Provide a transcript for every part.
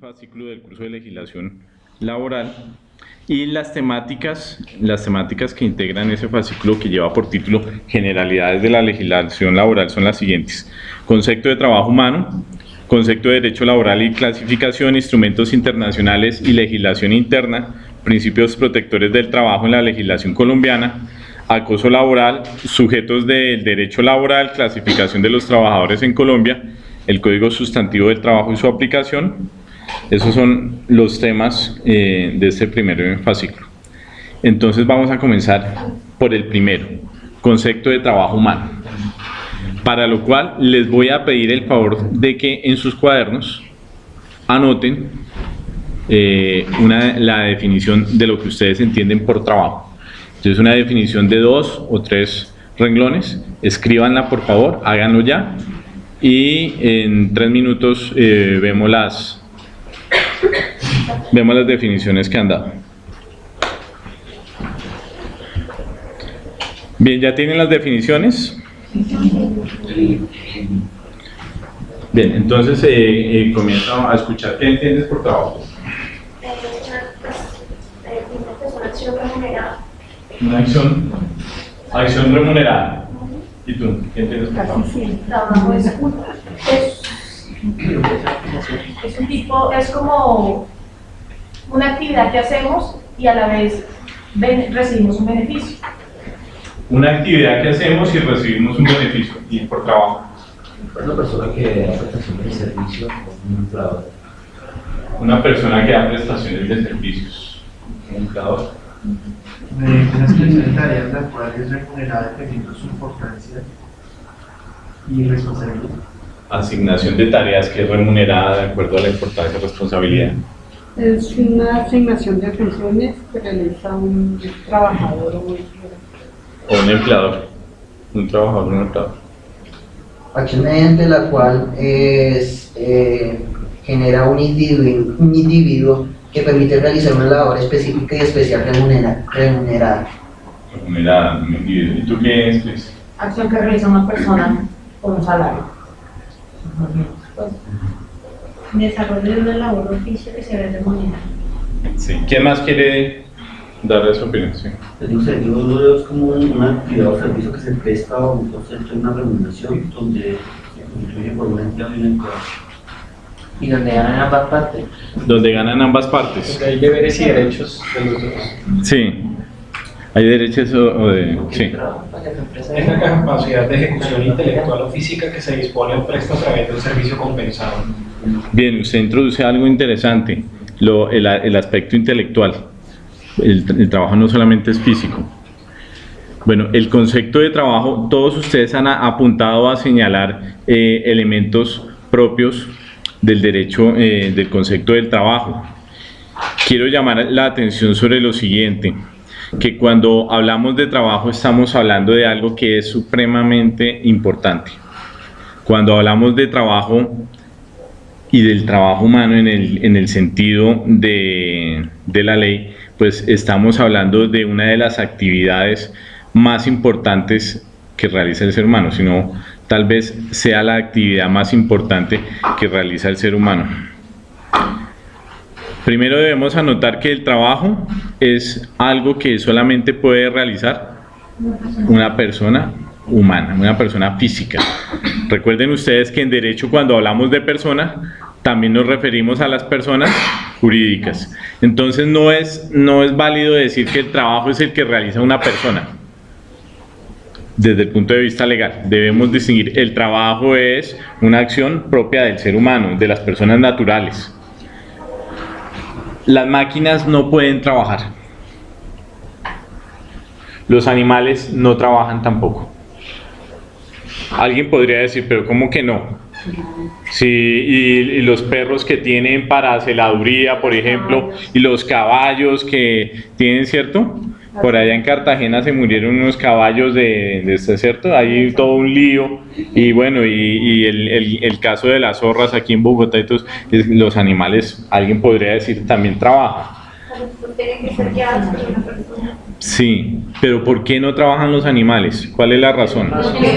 fascículo del curso de legislación laboral y las temáticas, las temáticas que integran ese fascículo que lleva por título Generalidades de la legislación laboral son las siguientes. Concepto de trabajo humano, concepto de derecho laboral y clasificación, instrumentos internacionales y legislación interna, principios protectores del trabajo en la legislación colombiana, acoso laboral, sujetos del derecho laboral, clasificación de los trabajadores en Colombia, el Código Sustantivo del Trabajo y su aplicación, esos son los temas eh, de este primer fascículo. Entonces vamos a comenzar por el primero, concepto de trabajo humano. Para lo cual les voy a pedir el favor de que en sus cuadernos anoten eh, una, la definición de lo que ustedes entienden por trabajo. Entonces una definición de dos o tres renglones, escríbanla por favor, háganlo ya y en tres minutos eh, vemos las, Vemos las definiciones que han dado. Bien, ¿ya tienen las definiciones? Bien, entonces eh, eh, comienzo a escuchar. ¿Qué entiendes por trabajo? Una acción, acción remunerada. ¿Y tú? ¿Qué entiendes por trabajo? Es un tipo, es como una actividad que hacemos y a la vez recibimos un beneficio. Una actividad que hacemos y recibimos un beneficio, y por trabajo. Una persona que da prestaciones de servicio un empleador. Una persona que da prestaciones de servicios. Un empleador. Una expresión de tareas la cual es remunerada dependiendo de su importancia y responsabilidad asignación de tareas que es remunerada de acuerdo a la importancia y responsabilidad. Es una asignación de funciones que realiza un trabajador o un empleador. O un empleador. Un trabajador o un empleador. Acción mediante la cual es, eh, genera un individuo, un individuo que permite realizar una labor específica y especial remunerada. Remunerada, un individuo. ¿Y tú qué es? Acción que realiza una persona con un salario desarrollo de una labor oficio que se ve remunerada. Sí. ¿Quién más quiere darle su opinión? Sí. El servicio es como una actividad o servicio que se presta o concepto de una remuneración donde se constituye por una entidad y una empleado. Y donde ganan ambas partes. Donde ganan ambas partes. Donde hay deberes y derechos de los dos. Sí. ¿Hay derechos o, de...? Sí. Es la capacidad de ejecución intelectual o física que se dispone o presta a través de un servicio compensado. Bien, usted introduce algo interesante, lo, el, el, aspecto intelectual. El, el, trabajo no solamente es físico. Bueno, el concepto de trabajo, todos ustedes han apuntado a señalar eh, elementos propios del derecho, eh, del concepto del trabajo. Quiero llamar la atención sobre lo siguiente que cuando hablamos de trabajo estamos hablando de algo que es supremamente importante. Cuando hablamos de trabajo y del trabajo humano en el, en el sentido de, de la ley, pues estamos hablando de una de las actividades más importantes que realiza el ser humano, sino tal vez sea la actividad más importante que realiza el ser humano. Primero debemos anotar que el trabajo es algo que solamente puede realizar una persona humana, una persona física. Recuerden ustedes que en derecho cuando hablamos de persona también nos referimos a las personas jurídicas. Entonces no es, no es válido decir que el trabajo es el que realiza una persona. Desde el punto de vista legal, debemos distinguir, el trabajo es una acción propia del ser humano, de las personas naturales las máquinas no pueden trabajar. Los animales no trabajan tampoco. Alguien podría decir, pero ¿cómo que no? Sí, y, los perros que tienen para celaduría, por ejemplo, y los caballos que tienen, ¿cierto? Por allá en Cartagena se murieron unos caballos de, de este, ¿cierto? Hay todo un lío. Y bueno, y, el, caso de las zorras aquí en Bogotá, entonces, los animales, alguien podría decir, también trabajan. Sí, pero ¿por qué no trabajan los animales? ¿Cuál es la razón? Porque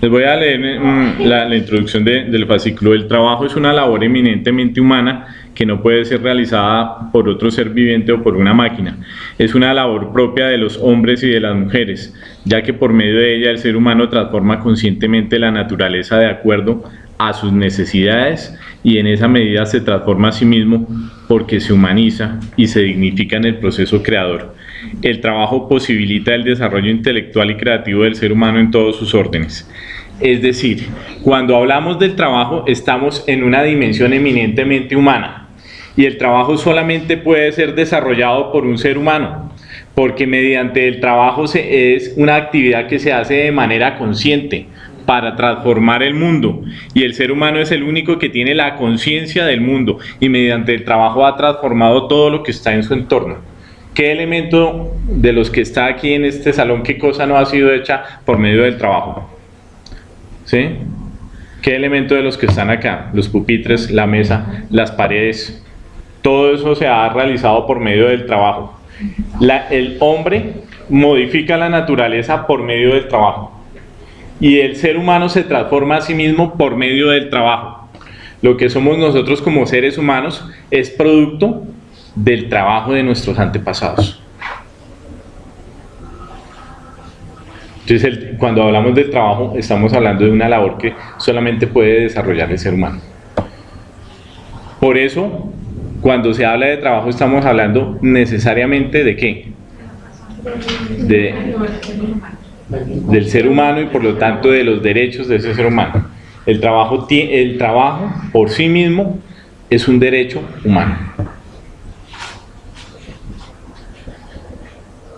Les voy a leer mm, la, la introducción de- del fascículo. El trabajo es una labor eminentemente humana que no puede ser realizada por otro ser viviente o por una máquina. Es una labor propia de los hombres y de las mujeres, ya que por medio de ella el ser humano transforma conscientemente la naturaleza de acuerdo a sus necesidades y en esa medida se transforma a sí mismo porque se humaniza y se dignifica en el proceso creador. El trabajo posibilita el desarrollo intelectual y creativo del ser humano en todos sus órdenes. Es decir, cuando hablamos del trabajo estamos en una dimensión eminentemente humana y el trabajo solamente puede ser desarrollado por un ser humano porque mediante el trabajo se, es una actividad que se hace de manera consciente para transformar el mundo y el ser humano es el único que tiene la conciencia del mundo y mediante el trabajo ha transformado todo lo que está en su entorno. ¿Qué elemento de los que está aquí en este salón, qué cosa no ha sido hecha por medio del trabajo? ¿Sí? ¿Qué elemento de los que están acá? Los pupitres, la mesa, las paredes, todo eso se ha realizado por medio del trabajo. El hombre modifica la naturaleza por medio del trabajo y el ser humano se transforma a sí mismo por medio del trabajo. Lo que somos nosotros como seres humanos es producto del trabajo de nuestros antepasados. Entonces, cuando hablamos del trabajo, estamos hablando de una labor que solamente puede desarrollar el ser humano. Por eso, cuando se habla de trabajo, estamos hablando necesariamente de qué? De, del ser humano y por lo tanto de los derechos de ese ser humano. El trabajo, el trabajo por sí mismo es un derecho humano.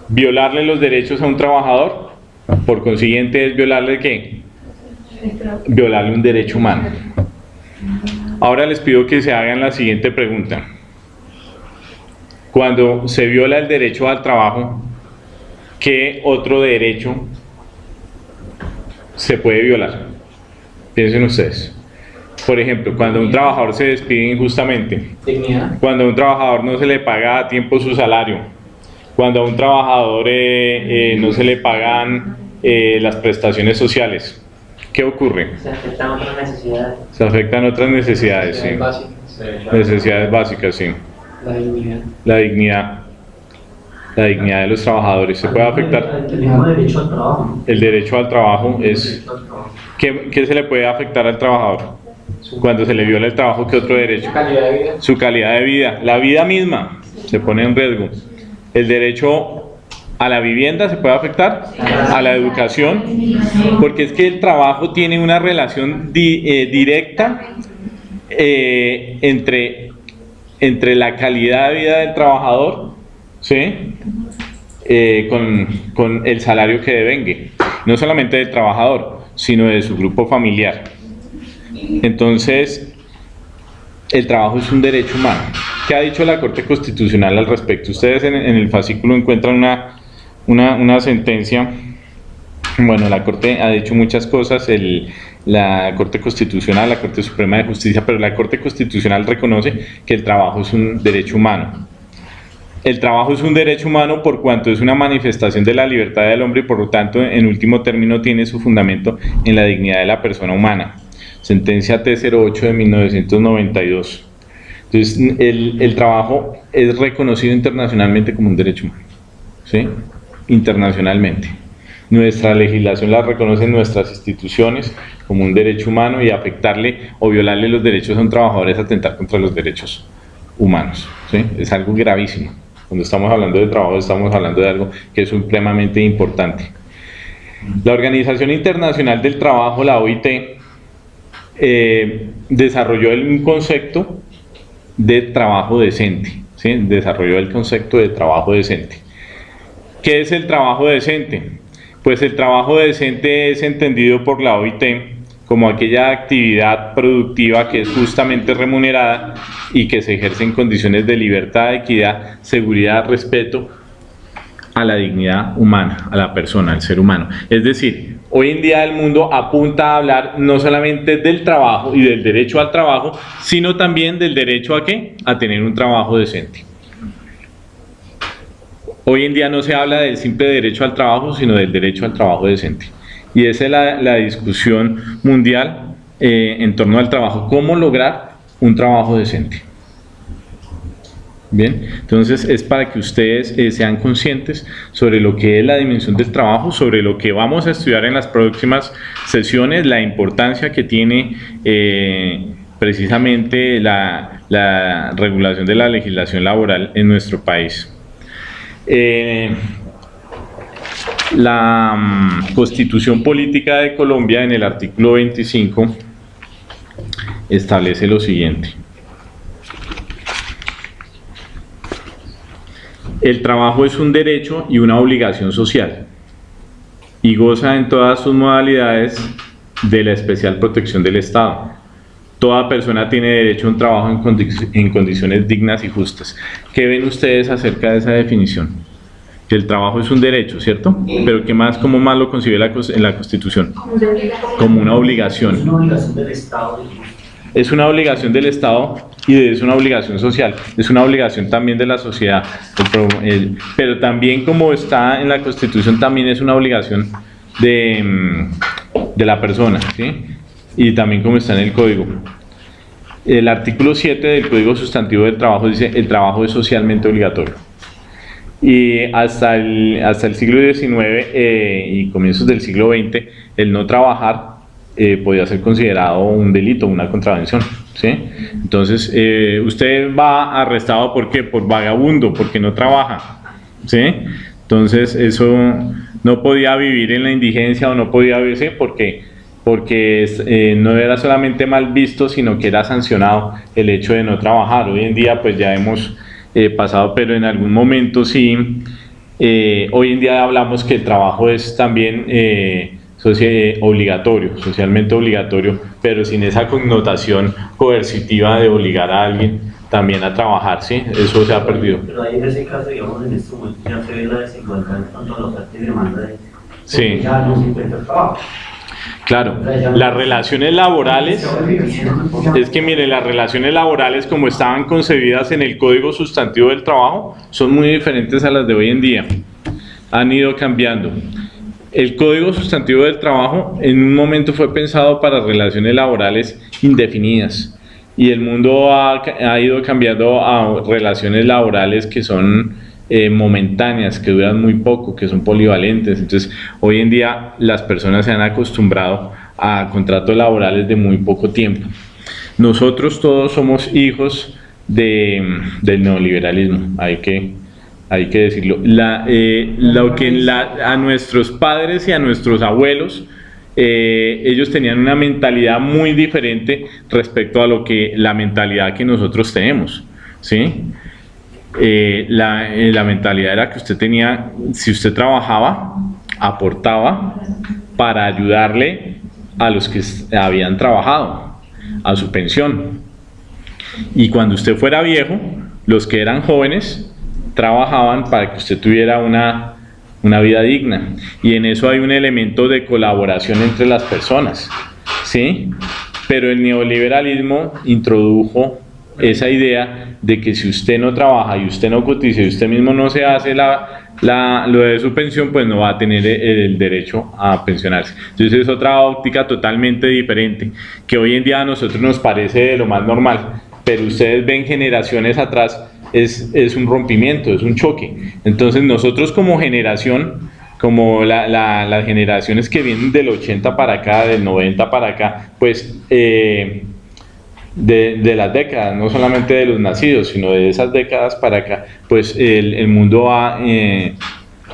Violarle los derechos a un trabajador, por consiguiente, es violarle qué? Violarle un derecho humano. Ahora les pido que se hagan la siguiente pregunta. Cuando se viola el derecho al trabajo, ¿qué otro derecho se puede violar? Piensen ustedes. Por ejemplo, cuando un trabajador se despide injustamente, cuando a un trabajador no se le paga a tiempo su salario, cuando a un trabajador eh, eh, no se le pagan eh, las prestaciones sociales, ¿qué ocurre? Se afectan otras necesidades. Se afectan otras necesidades, sí. básicas. Necesidades básicas, sí. La dignidad. La dignidad. La dignidad de los trabajadores. ¿Se puede afectar? El derecho al trabajo. El derecho al trabajo es... ¿Qué, qué se le puede afectar al trabajador? Cuando se le viola el trabajo, ¿qué otro derecho? Calidad de vida. Su calidad de vida. La vida misma se pone en riesgo. El derecho a la vivienda se puede afectar, a la educación, porque es que el trabajo tiene una relación di- eh, directa eh, entre, entre la calidad de vida del trabajador ¿sí? Eh, con, con el salario que devengue, no solamente del trabajador, sino de su grupo familiar. Entonces, el trabajo es un derecho humano. ¿Qué ha dicho la Corte Constitucional al respecto? Ustedes en, en el fascículo encuentran una, una, una sentencia. Bueno, la Corte ha dicho muchas cosas, el- la Corte Constitucional, la Corte Suprema de Justicia, pero la Corte Constitucional reconoce que el trabajo es un derecho humano. El trabajo es un derecho humano por cuanto es una manifestación de la libertad del hombre y por lo tanto, en último término, tiene su fundamento en la dignidad de la persona humana. Sentencia T08 de 1992. Entonces, el, el trabajo es reconocido internacionalmente como un derecho humano. ¿Sí? Internacionalmente. Nuestra legislación la reconoce en nuestras instituciones como un derecho humano y afectarle o violarle los derechos a un trabajador es atentar contra los derechos humanos. ¿sí? Es algo gravísimo. Cuando estamos hablando de trabajo estamos hablando de algo que es supremamente importante. La Organización Internacional del Trabajo, la OIT, eh, desarrolló un concepto de trabajo decente. ¿sí? Desarrolló el concepto de trabajo decente. ¿Qué es el trabajo decente? Pues el trabajo decente es entendido por la OIT como aquella actividad productiva que es justamente remunerada y que se ejerce en condiciones de libertad, equidad, seguridad, respeto a la dignidad humana, a la persona, al ser humano. Es decir, hoy en día el mundo apunta a hablar no solamente del trabajo y del derecho al trabajo, sino también del derecho a qué? A tener un trabajo decente. Hoy en día no se habla del simple derecho al trabajo, sino del derecho al trabajo decente. y esa es la, discusión mundial eh, en torno al trabajo, cómo lograr un trabajo decente. Bien, entonces es para que ustedes eh, sean conscientes sobre lo que es la dimensión del trabajo, sobre lo que vamos a estudiar en las próximas sesiones, la importancia que tiene eh, precisamente la, regulación de la legislación laboral en nuestro país. Eh, la um, Constitución Política de Colombia en el artículo 25 establece lo siguiente. El trabajo es un derecho y una obligación social y goza en todas sus modalidades de la especial protección del Estado. Toda persona tiene derecho a un trabajo en, condi en condiciones dignas y justas. ¿Qué ven ustedes acerca de esa definición? Que el trabajo es un derecho, ¿cierto? Pero ¿qué más, cómo más lo concibe la, en la Constitución? Como una obligación. Es una obligación del Estado. Es una obligación del Estado y es una obligación social, es una obligación también de la sociedad, pero también como está en la Constitución, también es una obligación de, mm, de la persona, ¿sí? Y también como está en el Código. El artículo 7 del Código Sustantivo del Trabajo dice el trabajo es socialmente obligatorio. Y hasta el, hasta el siglo XIX eh, y comienzos del siglo XX, el no trabajar eh, podía ser considerado un delito, una contravención. ¿sí? Entonces, eh, usted va arrestado ¿por qué? Por vagabundo, porque no trabaja. ¿sí? Entonces, eso no podía vivir en la indigencia o no podía verse porque, porque eh, no era solamente mal visto, sino que era sancionado el hecho de no trabajar. Hoy en día, pues ya hemos eh, pasado, pero en algún momento sí. Eh, hoy en día hablamos que el trabajo es también eh, obligatorio, socialmente obligatorio, pero sin esa connotación coercitiva de obligar a alguien también a trabajar, ¿sí? Eso se ha perdido. Pero ahí en ese caso, digamos, en este momento ya se ve la desigualdad en cuanto a la oferta y demanda de... Sí. Ya no se encuentra trabajo. Claro, las relaciones laborales, es que mire, las relaciones laborales como estaban concebidas en el Código Sustantivo del Trabajo son muy diferentes a las de hoy en día, han ido cambiando. El Código Sustantivo del Trabajo en un momento fue pensado para relaciones laborales indefinidas y el mundo ha, ha ido cambiando a relaciones laborales que son eh, momentáneas, que duran muy poco, que son polivalentes. Entonces, hoy en día las personas se han acostumbrado a contratos laborales de muy poco tiempo. Nosotros todos somos hijos de, del neoliberalismo, hay que, hay que decirlo. Eh, lo que a nuestros padres y a nuestros abuelos, eh, ellos tenían una mentalidad muy diferente respecto a lo que la mentalidad que nosotros tenemos, ¿sí? Eh, la, eh, la, mentalidad era que usted tenía, si usted trabajaba, aportaba para ayudarle a los que habían trabajado, a su pensión. Y cuando usted fuera viejo, los que eran jóvenes trabajaban para que usted tuviera una, una vida digna. Y en eso hay un elemento de colaboración entre las personas. ¿sí? Pero el neoliberalismo introdujo esa idea de que si usted no trabaja y usted no cotiza y usted mismo no se hace la, la, lo de su pensión, pues no va a tener el, el, derecho a pensionarse. Entonces es otra óptica totalmente diferente, que hoy en día a nosotros nos parece de lo más normal, pero ustedes ven generaciones atrás, es, es un rompimiento, es un choque. Entonces nosotros como generación, como la, la, las generaciones que vienen del 80 para acá, del 90 para acá, pues... Eh, de, las décadas, no solamente de los nacidos, sino de esas décadas para acá, pues el, mundo ha, eh,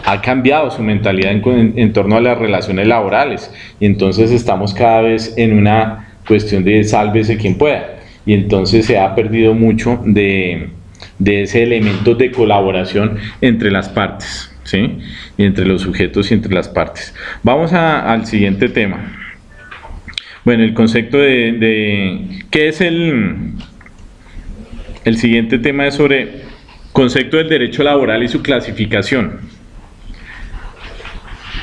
ha, cambiado su mentalidad en, torno a las relaciones laborales y entonces estamos cada vez en una cuestión de sálvese quien pueda y entonces se ha perdido mucho de, de ese elemento de colaboración entre las partes, ¿sí? Y entre los sujetos y entre las partes. Vamos al siguiente tema. Bueno, el concepto de, de ¿qué es el, el siguiente tema es sobre concepto del derecho laboral y su clasificación.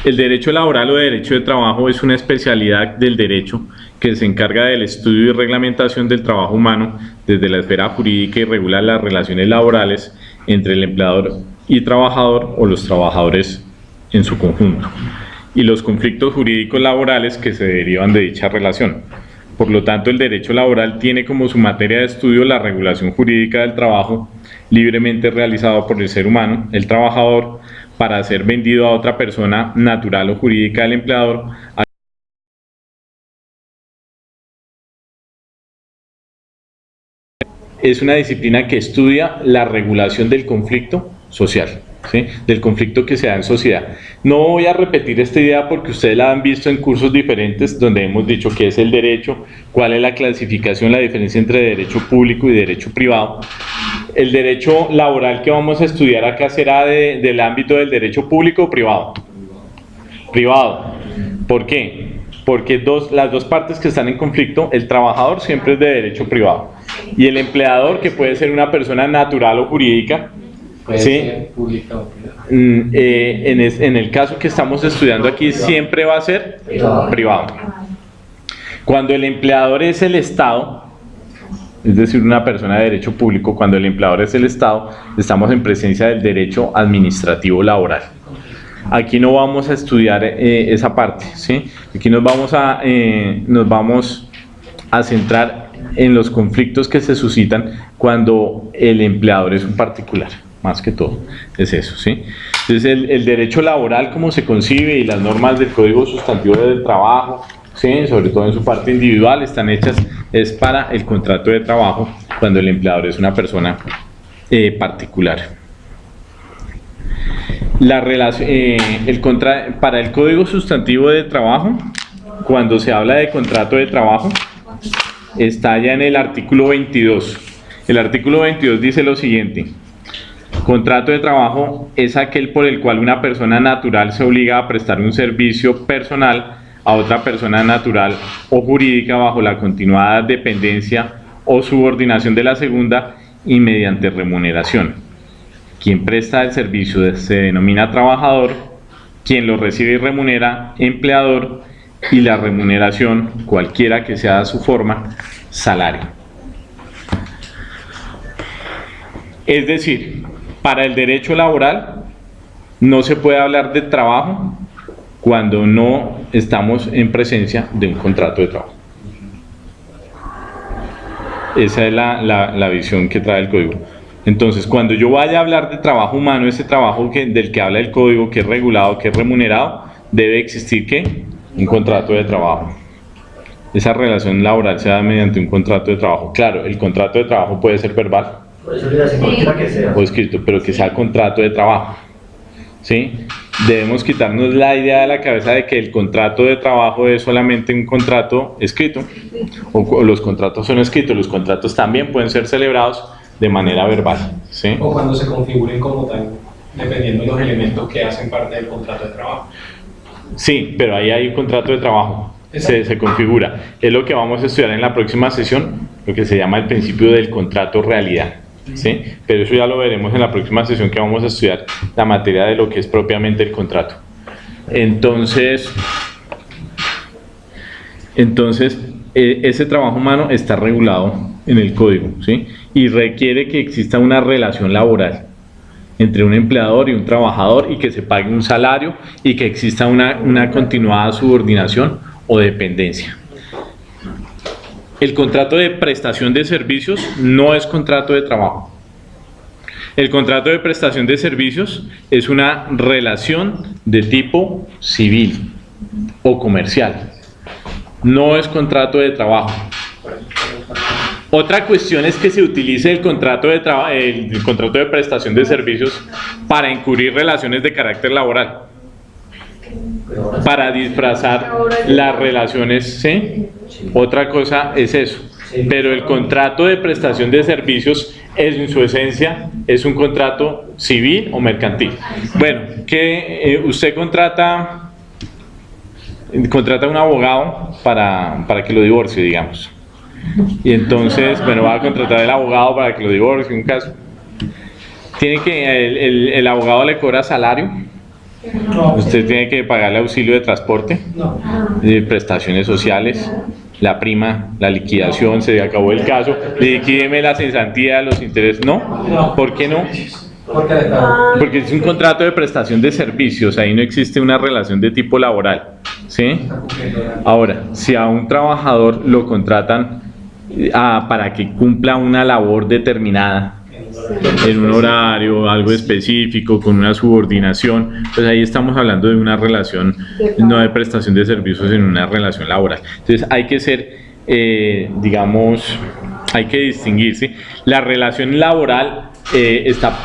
El derecho laboral o derecho de trabajo es una especialidad del derecho que se encarga del estudio y reglamentación del trabajo humano desde la esfera jurídica y regula las relaciones laborales entre el empleador y trabajador o los trabajadores en su conjunto. Y los conflictos jurídicos laborales que se derivan de dicha relación. Por lo tanto, el derecho laboral tiene como su materia de estudio la regulación jurídica del trabajo libremente realizado por el ser humano, el trabajador, para ser vendido a otra persona natural o jurídica del empleador, es una disciplina que estudia la regulación del conflicto social, del conflicto que se da en sociedad. No voy a repetir esta idea porque ustedes la han visto en cursos diferentes donde hemos dicho qué es el derecho, cuál es la clasificación, la diferencia entre derecho público y derecho privado. El derecho laboral que vamos a estudiar acá será de, del ámbito del derecho público o privado. Privado. ¿Por qué? Porque las dos partes que están en conflicto, el trabajador siempre es de derecho privado y el empleador, que puede ser una persona natural o jurídica, Puede ¿sí? ser pública o privada. Mm, eh, en, es- en el caso que estamos estudiando aquí siempre va a ser privado. Cuando el empleador es el Estado, es decir, una persona de derecho público, cuando el empleador es el Estado, estamos en presencia del derecho administrativo laboral. Aquí no vamos a estudiar eh, esa parte, ¿sí? Aquí nos vamos a, eh, nos vamos a centrar en los conflictos que se suscitan cuando el empleador es un particular, más que todo, es eso, ¿sí? Entonces el, el derecho laboral como se concibe y las normas del Código Sustantivo del Trabajo, ¿sí? sobre todo en su parte individual, están hechas es para el contrato de trabajo cuando el empleador es una persona eh, particular. La eh, el contra, para el Código Sustantivo de Trabajo, cuando se habla de contrato de trabajo, está ya en el artículo 22. El artículo 22 dice lo siguiente. Contrato de trabajo es aquel por el cual una persona natural se obliga a prestar un servicio personal a otra persona natural o jurídica bajo la continuada dependencia o subordinación de la segunda y mediante remuneración. Quien presta el servicio se denomina trabajador, quien lo recibe y remunera, empleador, y la remuneración, cualquiera que sea su forma, salario. Es decir, para el derecho laboral no se puede hablar de trabajo cuando no estamos en presencia de un contrato de trabajo. Esa es la, la- visión que trae el código. Entonces, cuando yo vaya a hablar de trabajo humano, ese trabajo que, del que habla el código, que es regulado, que es remunerado, debe existir ¿qué? un contrato de trabajo. Esa relación laboral se da mediante un contrato de trabajo. Claro, el contrato de trabajo puede ser verbal Por eso le hace cualquiera que sea. o escrito, pero que sea contrato de trabajo. ¿Sí? Debemos quitarnos la idea de la cabeza de que el contrato de trabajo es solamente un contrato escrito, o, o los contratos son escritos, los contratos también pueden ser celebrados de manera verbal. ¿sí? O cuando se configuren como tal, dependiendo de los elementos que hacen parte del contrato de trabajo. Sí, pero ahí hay un contrato de trabajo, se, se configura. Es lo que vamos a estudiar en la próxima sesión, lo que se llama el principio del contrato realidad. Pero eso ya lo veremos en la próxima sesión que vamos a estudiar la materia de lo que es propiamente el contrato. Entonces, entonces eh, ese trabajo humano está regulado en el código ¿sí? y requiere que exista una relación laboral entre un empleador y un trabajador y que se pague un salario y que exista una, una continuada subordinación o dependencia. El contrato de prestación de servicios no es contrato de trabajo. El contrato de prestación de servicios es una relación de tipo civil o comercial. No es contrato de trabajo. Otra cuestión es que se utilice el contrato de, el, contrato de prestación de servicios para encubrir relaciones de carácter laboral, para disfrazar las relaciones, ¿sí? Otra cosa es eso. Pero el contrato de prestación de servicios es en su esencia es un contrato civil o mercantil. Bueno, que eh, usted contrata contrata un abogado para, para que lo divorcie, digamos. Y entonces, bueno, va a contratar el abogado para que lo divorcie, un caso. Tiene que, el, el- el abogado le cobra salario, No, usted tiene que pagarle auxilio de transporte, no. prestaciones sociales, la prima, la liquidación, se acabó el caso, liquídeme la cesantía, los intereses, ¿no? ¿Por qué no? Porque es un contrato de prestación de servicios, ahí no existe una relación de tipo laboral, ¿sí? Ahora, si a un trabajador lo contratan eh, ah, para que cumpla una labor determinada, en un horario, algo específico, con una subordinación, pues ahí estamos hablando de una relación, no de prestación de servicios, sino una relación laboral. Entonces hay que ser, eh, digamos, hay que distinguir, ¿sí? La relación laboral eh, está,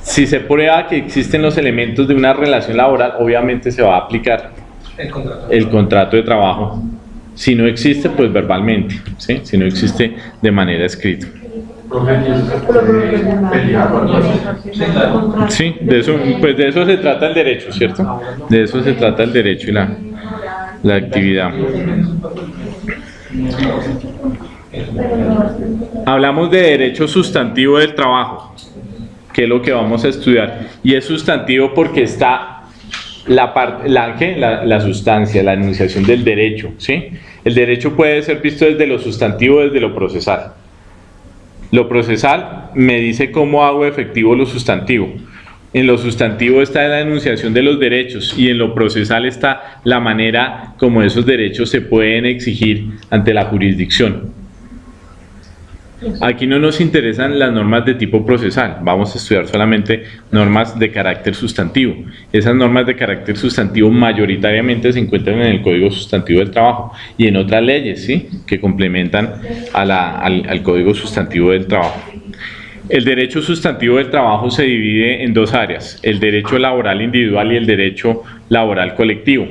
si se prueba que existen los elementos de una relación laboral, obviamente se va a aplicar El contrato. el contrato de trabajo. Si no existe, pues verbalmente, ¿sí? Si no existe de manera escrita. Profe, ¿y eso se puede pelear o algo así? Sí, de eso, pues de eso se trata el derecho, ¿cierto? De eso se trata el derecho y la, la actividad. Hablamos de derecho sustantivo del trabajo, que es lo que vamos a estudiar. Y es sustantivo porque está la, parte, la, ¿qué? la, la sustancia, la enunciación del derecho. ¿sí? El derecho puede ser visto desde lo sustantivo, desde lo procesal. Lo procesal me dice cómo hago efectivo lo sustantivo. En lo sustantivo está la enunciación de los derechos y en lo procesal está la manera como esos derechos se pueden exigir ante la jurisdicción. Aquí no nos interesan las normas de tipo procesal, vamos a estudiar solamente normas de carácter sustantivo. Esas normas de carácter sustantivo mayoritariamente se encuentran en el Código Sustantivo del Trabajo y en otras leyes ¿sí? que complementan al, al Código Sustantivo del Trabajo. El derecho sustantivo del trabajo se divide en dos áreas, el derecho laboral individual y el derecho laboral colectivo.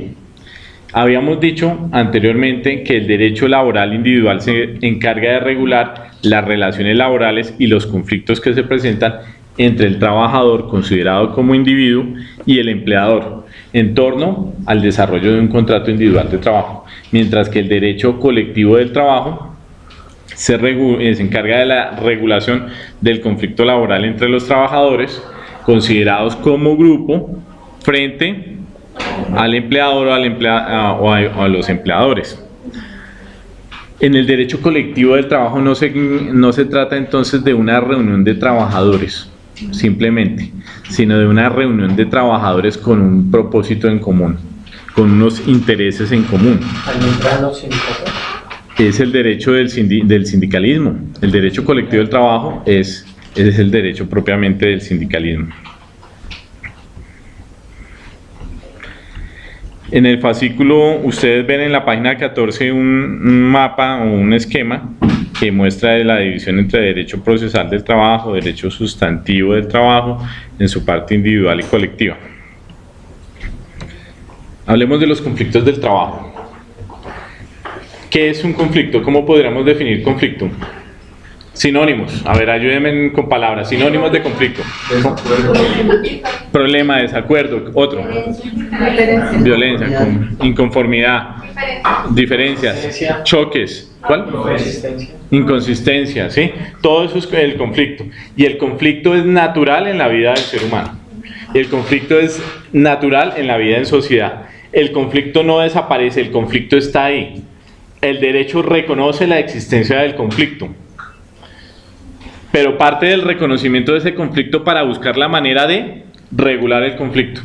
Habíamos dicho anteriormente que el derecho laboral individual se encarga de regular las relaciones laborales y los conflictos que se presentan entre el trabajador considerado como individuo y el empleador en torno al desarrollo de un contrato individual de trabajo, mientras que el derecho colectivo del trabajo se, eh, encarga de la regulación del conflicto laboral entre los trabajadores considerados como grupo frente al empleador o a los empleadores. En el derecho colectivo del trabajo no se, no se trata entonces de una reunión de trabajadores, simplemente, sino de una reunión de trabajadores con un propósito en común, con unos intereses en común es el derecho del, sindi- del sindicalismo. El derecho colectivo del trabajo es, es el derecho propiamente del sindicalismo. En el fascículo, ustedes ven en la página 14 un, mapa o un esquema que muestra la división entre derecho procesal del trabajo, derecho sustantivo del trabajo, en su parte individual y colectiva. Hablemos de los conflictos del trabajo. ¿Qué es un conflicto? ¿Cómo podríamos definir conflicto? Sinónimos. A ver, ayúdenme con palabras. Sinónimos de conflicto. Problema, desacuerdo. Otro. Violencia, con- inconformidad, diferencias, choques. ¿Cuál? Inconsistencia, ¿sí? Todo eso es el conflicto. Y el conflicto es natural en la vida del ser humano. El conflicto es natural en la vida en sociedad. El conflicto no desaparece, el conflicto está ahí. El derecho reconoce la existencia del conflicto. Pero parte del reconocimiento de ese conflicto para buscar la manera de regular el conflicto.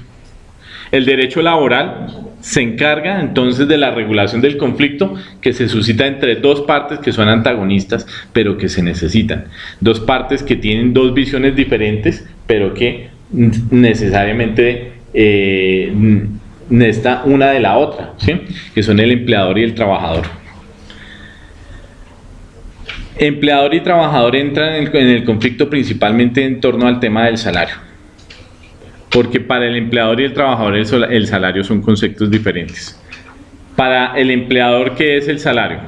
El derecho laboral se encarga entonces de la regulación del conflicto que se suscita entre dos partes que son antagonistas, pero que se necesitan. Dos partes que tienen dos visiones diferentes, pero que necesariamente eh, necesita una de la otra, ¿sí? que son el empleador y el trabajador. Empleador y trabajador entran en el, en el conflicto principalmente en torno al tema del salario. Porque para el empleador y el trabajador el, el salario son conceptos diferentes. Para el empleador, ¿qué es el salario?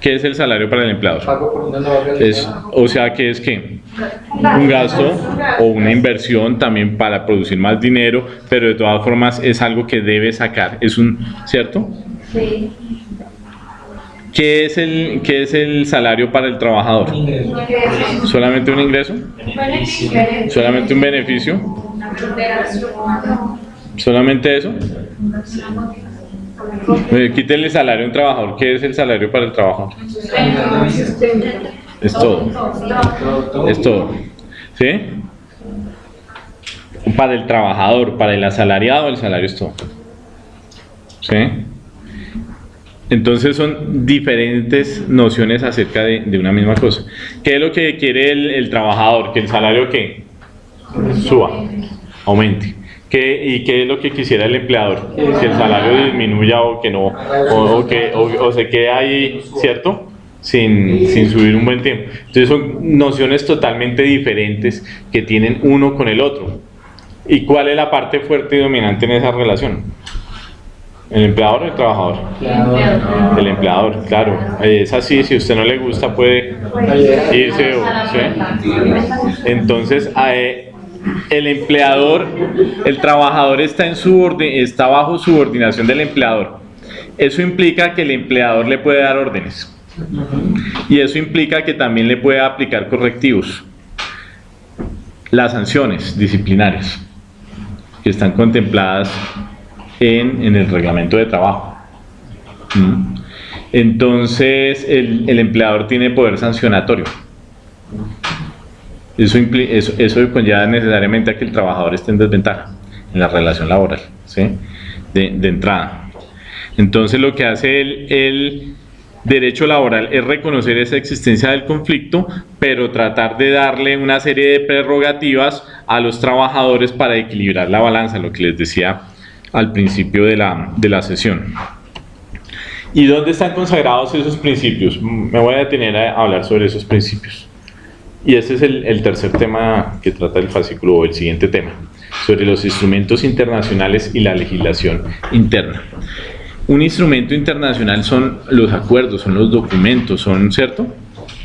¿Qué es el salario para el empleador? Es, o sea, que es que un gasto o una inversión también para producir más dinero, pero de todas formas es algo que debe sacar. Es un, ¿cierto? Sí. ¿Qué es el, qué es el salario para el trabajador? ¿Solamente un ingreso? ¿Solamente un beneficio? ¿Solamente eso? Eh, quítenle salario a un trabajador. ¿Qué es el salario para el trabajador? Es todo- Es todo. ¿Sí? Para el trabajador, para el asalariado, el salario es todo. ¿Sí? Entonces son diferentes nociones acerca de, de, una misma cosa. ¿Qué es lo que quiere el, el trabajador? Que el salario que suba, aumente. ¿Qué, ¿Y qué es lo que quisiera el empleador? Que el salario disminuya o que no, o, o que o, o se quede ahí, ¿cierto? Sin, sin, subir un buen tiempo. Entonces son nociones totalmente diferentes que tienen uno con el otro. ¿Y cuál es la parte fuerte y dominante en esa relación? ¿El empleador o el trabajador? El empleador. Claro. Es así, si a usted no le gusta puede irse. o- ¿sí? Entonces, eh, el empleador, el trabajador está, en subordin- está bajo subordinación del empleador. Eso implica que el empleador le puede dar órdenes. Y eso implica que también le puede aplicar correctivos. Las sanciones disciplinarias que están contempladas en, el reglamento de trabajo. ¿Mm? Entonces, el, el empleador tiene poder sancionatorio. Eso, eso, eso conlleva necesariamente a que el trabajador esté en desventaja en la relación laboral, ¿sí? de, de entrada. Entonces, lo que hace el, el derecho laboral es reconocer esa existencia del conflicto, pero tratar de darle una serie de prerrogativas a los trabajadores para equilibrar la balanza, lo que les decía al principio de la, de la sesión. ¿Y dónde están consagrados esos principios? Me voy a detener a hablar sobre esos principios. Y este es el, el tercer tema que trata el fascículo, o el siguiente tema, sobre los instrumentos internacionales y la legislación interna. Un instrumento internacional son los acuerdos, son los documentos, son, ¿cierto?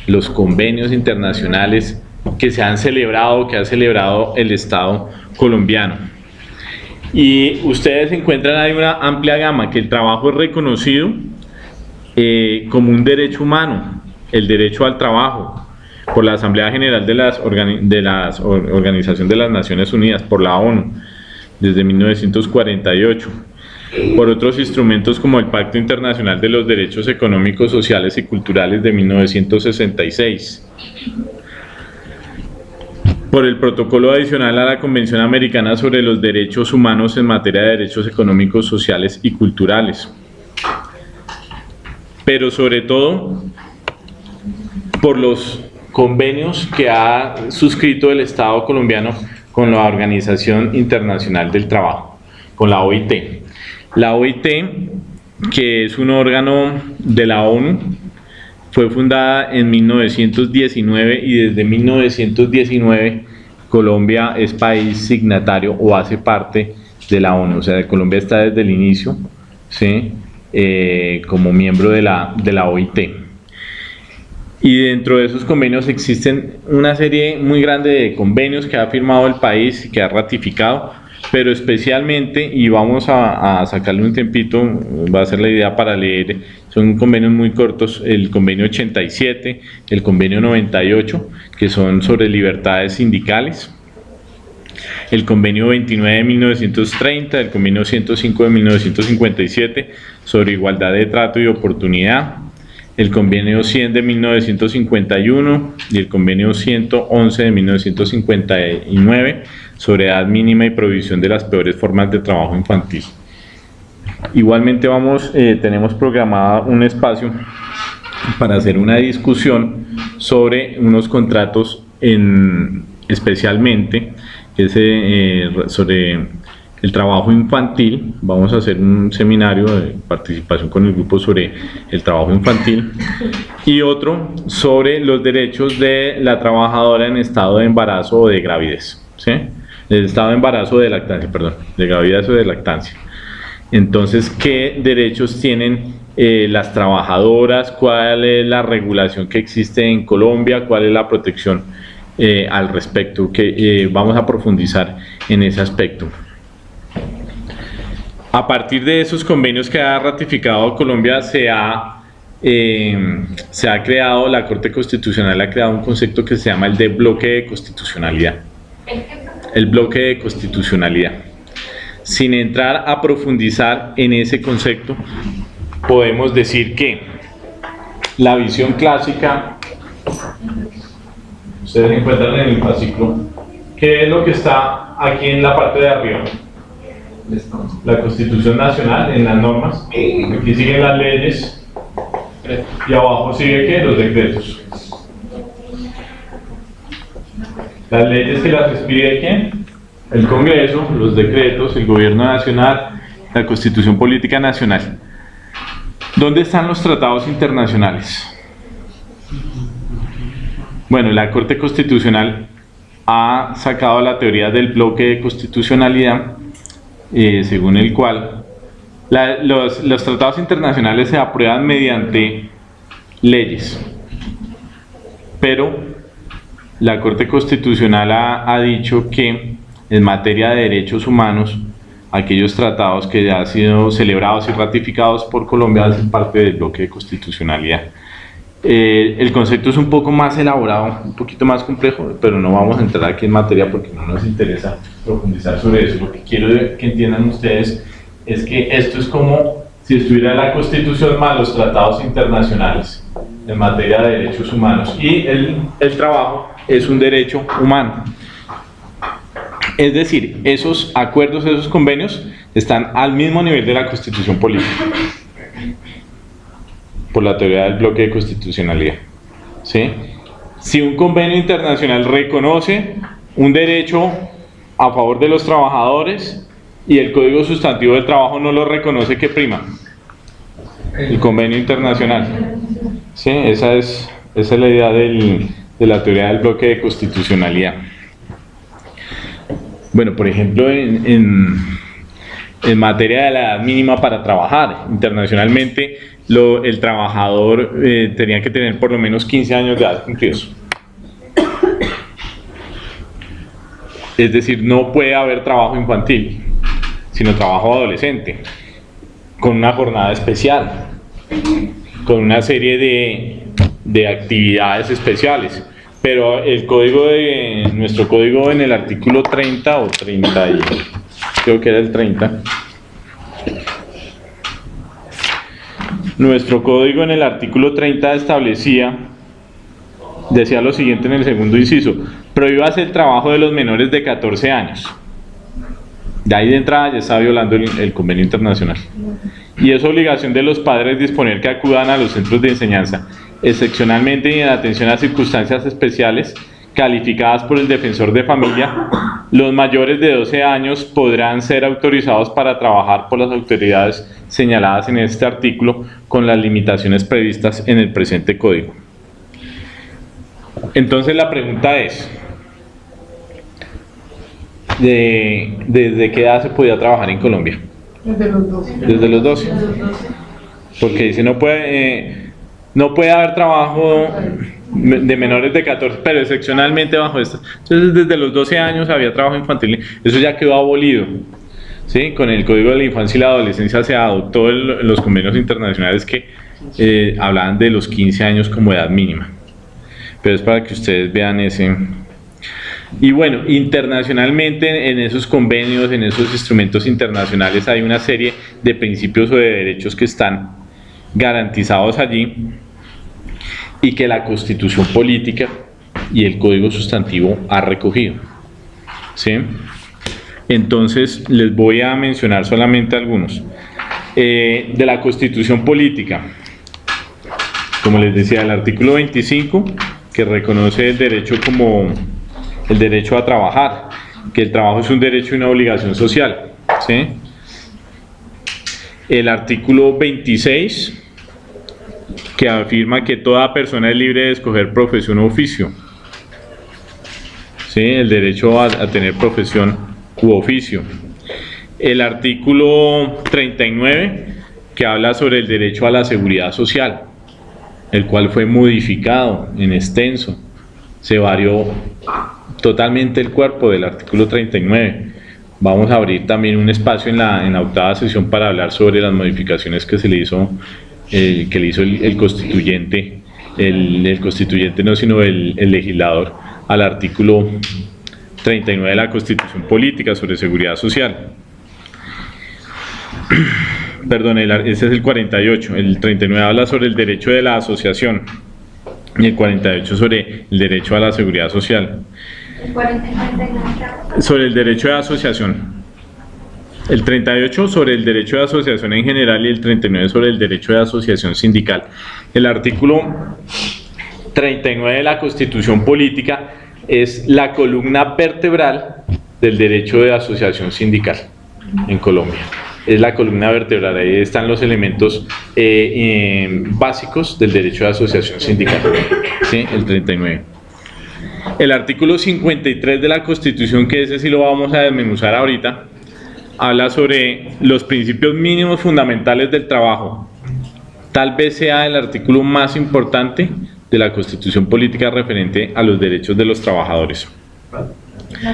Los convenios internacionales que se han celebrado, que ha celebrado el Estado colombiano. Y ustedes encuentran ahí una amplia gama, que el trabajo es reconocido eh, como un derecho humano, el derecho al trabajo, por la Asamblea General de las, organi Organización de las Naciones Unidas, por la ONU, desde 1948 por otros instrumentos como el Pacto Internacional de los Derechos Económicos, Sociales y Culturales de 1966, por el protocolo adicional a la Convención Americana sobre los Derechos Humanos en materia de derechos económicos, sociales y culturales, pero sobre todo por los convenios que ha suscrito el Estado colombiano con la Organización Internacional del Trabajo, con la OIT. La OIT, que es un órgano de la ONU, fue fundada en 1919 y desde 1919 Colombia es país signatario o hace parte de la ONU. O sea, Colombia está desde el inicio ¿sí? eh, como miembro de la, de la OIT. Y dentro de esos convenios existen una serie muy grande de convenios que ha firmado el país y que ha ratificado, pero especialmente, y vamos a, a, sacarle un tiempito, va a ser la idea para leer, son convenios muy cortos, el convenio 87, el convenio 98, que son sobre libertades sindicales, el convenio 29 de 1930, el convenio 105 de 1957, sobre igualdad de trato y oportunidad, el convenio 100 de 1951 y el convenio 111 de 1959 sobre edad mínima y provisión de las peores formas de trabajo infantil. Igualmente vamos, eh, tenemos programado un espacio para hacer una discusión sobre unos contratos en, especialmente que eh, sobre el trabajo infantil. Vamos a hacer un seminario de participación con el grupo sobre el trabajo infantil y otro sobre los derechos de la trabajadora en estado de embarazo o de gravidez. ¿sí? Del estado de embarazo o de lactancia, perdón, de gravidez o de lactancia. Entonces, ¿qué derechos tienen eh, las trabajadoras? ¿Cuál es la regulación que existe en Colombia? ¿Cuál es la protección eh, al respecto? Que eh, vamos a profundizar en ese aspecto. A partir de esos convenios que ha ratificado Colombia, se ha, eh, se ha creado, la Corte Constitucional ha creado un concepto que se llama el de bloque de constitucionalidad. El bloque de constitucionalidad. Sin entrar a profundizar en ese concepto, podemos decir que la visión clásica ustedes encuentran en el fascículo, ¿qué es lo que está aquí en la parte de arriba? La Constitución Nacional, en las normas. Aquí siguen las leyes. Y abajo sigue qué? Los decretos. Las leyes que las expide quién? El Congreso, los decretos, el Gobierno Nacional, la Constitución Política Nacional. ¿Dónde están los tratados internacionales? Bueno, la Corte Constitucional ha sacado la teoría del bloque de constitucionalidad, eh, según el cual los, los tratados internacionales se aprueban mediante leyes, pero la Corte Constitucional ha, ha dicho que en materia de derechos humanos, aquellos tratados que ya han sido celebrados y ratificados por Colombia hacen parte del bloque de constitucionalidad. Eh, el concepto es un poco más elaborado, un poquito más complejo, pero no vamos a entrar aquí en materia porque no nos interesa profundizar sobre eso. Lo que quiero que entiendan ustedes es que esto es como si estuviera la Constitución más los tratados internacionales en materia de derechos humanos y el, el trabajo es un derecho humano. Es decir, esos acuerdos, esos convenios están al mismo nivel de la Constitución política por la teoría del bloque de constitucionalidad. ¿sí? Si un convenio internacional reconoce un derecho a favor de los trabajadores y el Código Sustantivo del Trabajo no lo reconoce, ¿qué prima? El convenio internacional. ¿Sí? Esa, es, esa es la idea del- de la teoría del bloque de constitucionalidad. Bueno, por ejemplo, en, en, materia de la mínima para trabajar, internacionalmente el trabajador eh, tenía que tener por lo menos 15 años de edad cumplidos. Es decir, no puede haber trabajo infantil, sino trabajo adolescente, con una jornada especial, con una serie de, de actividades especiales. Pero el código de nuestro código en el artículo 30 o 30 y creo que era el 30 Nuestro código en el artículo 30 establecía, decía lo siguiente en el segundo inciso, prohíbase el trabajo de los menores de 14 años. De ahí de entrada ya está violando el, el convenio internacional. Y es obligación de los padres disponer que acudan a los centros de enseñanza, excepcionalmente y en atención a circunstancias especiales calificadas por el defensor de familia, los mayores de 12 años podrán ser autorizados para trabajar por las autoridades señaladas en este artículo con las limitaciones previstas en el presente código. Entonces la pregunta es, ¿de- ¿desde qué edad se podía trabajar en Colombia? Desde los dos. Desde los 12. Porque dice, no puede, eh, no puede haber trabajo de menores de 14, pero excepcionalmente bajo estas. Entonces, desde los 12 años había trabajo infantil. Eso ya quedó abolido. ¿sí? Con el Código de la Infancia y la Adolescencia se adoptó el- los convenios internacionales que eh, hablaban de los 15 años como edad mínima. Pero es para que ustedes vean ese... Y bueno, internacionalmente en esos convenios, en esos instrumentos internacionales hay una serie de principios o de derechos que están garantizados allí y que la constitución política y el código sustantivo ha recogido. ¿sí? Entonces les voy a mencionar solamente algunos. Eh, de la constitución política, como les decía, el artículo 25 que reconoce el derecho como el derecho a trabajar, que el trabajo es un derecho y una obligación social. ¿sí? El artículo 26 que afirma que toda persona es libre de escoger profesión o oficio. ¿Sí? El derecho a, a tener profesión u oficio. El artículo 39 que habla sobre el derecho a la seguridad social, el cual fue modificado en extenso. Se varió totalmente el cuerpo del artículo 39. Vamos a abrir también un espacio en la, en la octava sesión para hablar sobre las modificaciones que se le hizo, eh, que le hizo el, constituyente, el, constituyente no sino el, el legislador al artículo 39 de la Constitución Política sobre Seguridad Social. Perdón, el, ese es el 48, el 39 habla sobre el derecho de la asociación, y el 48 sobre el derecho a la seguridad social. El 40 y 39. Sobre el derecho de asociación. El 38 sobre el derecho de asociación en general y el 39 sobre el derecho de asociación sindical. El artículo 39 de la Constitución Política es la columna vertebral del derecho de asociación sindical en Colombia. Es la columna vertebral, ahí están los elementos eh, eh, básicos del derecho de asociación sindical, ¿sí? el 39. El artículo 53 de la Constitución, que ese sí lo vamos a desmenuzar ahorita, habla sobre los principios mínimos fundamentales del trabajo. Tal vez sea el artículo más importante de la Constitución Política referente a los derechos de los trabajadores.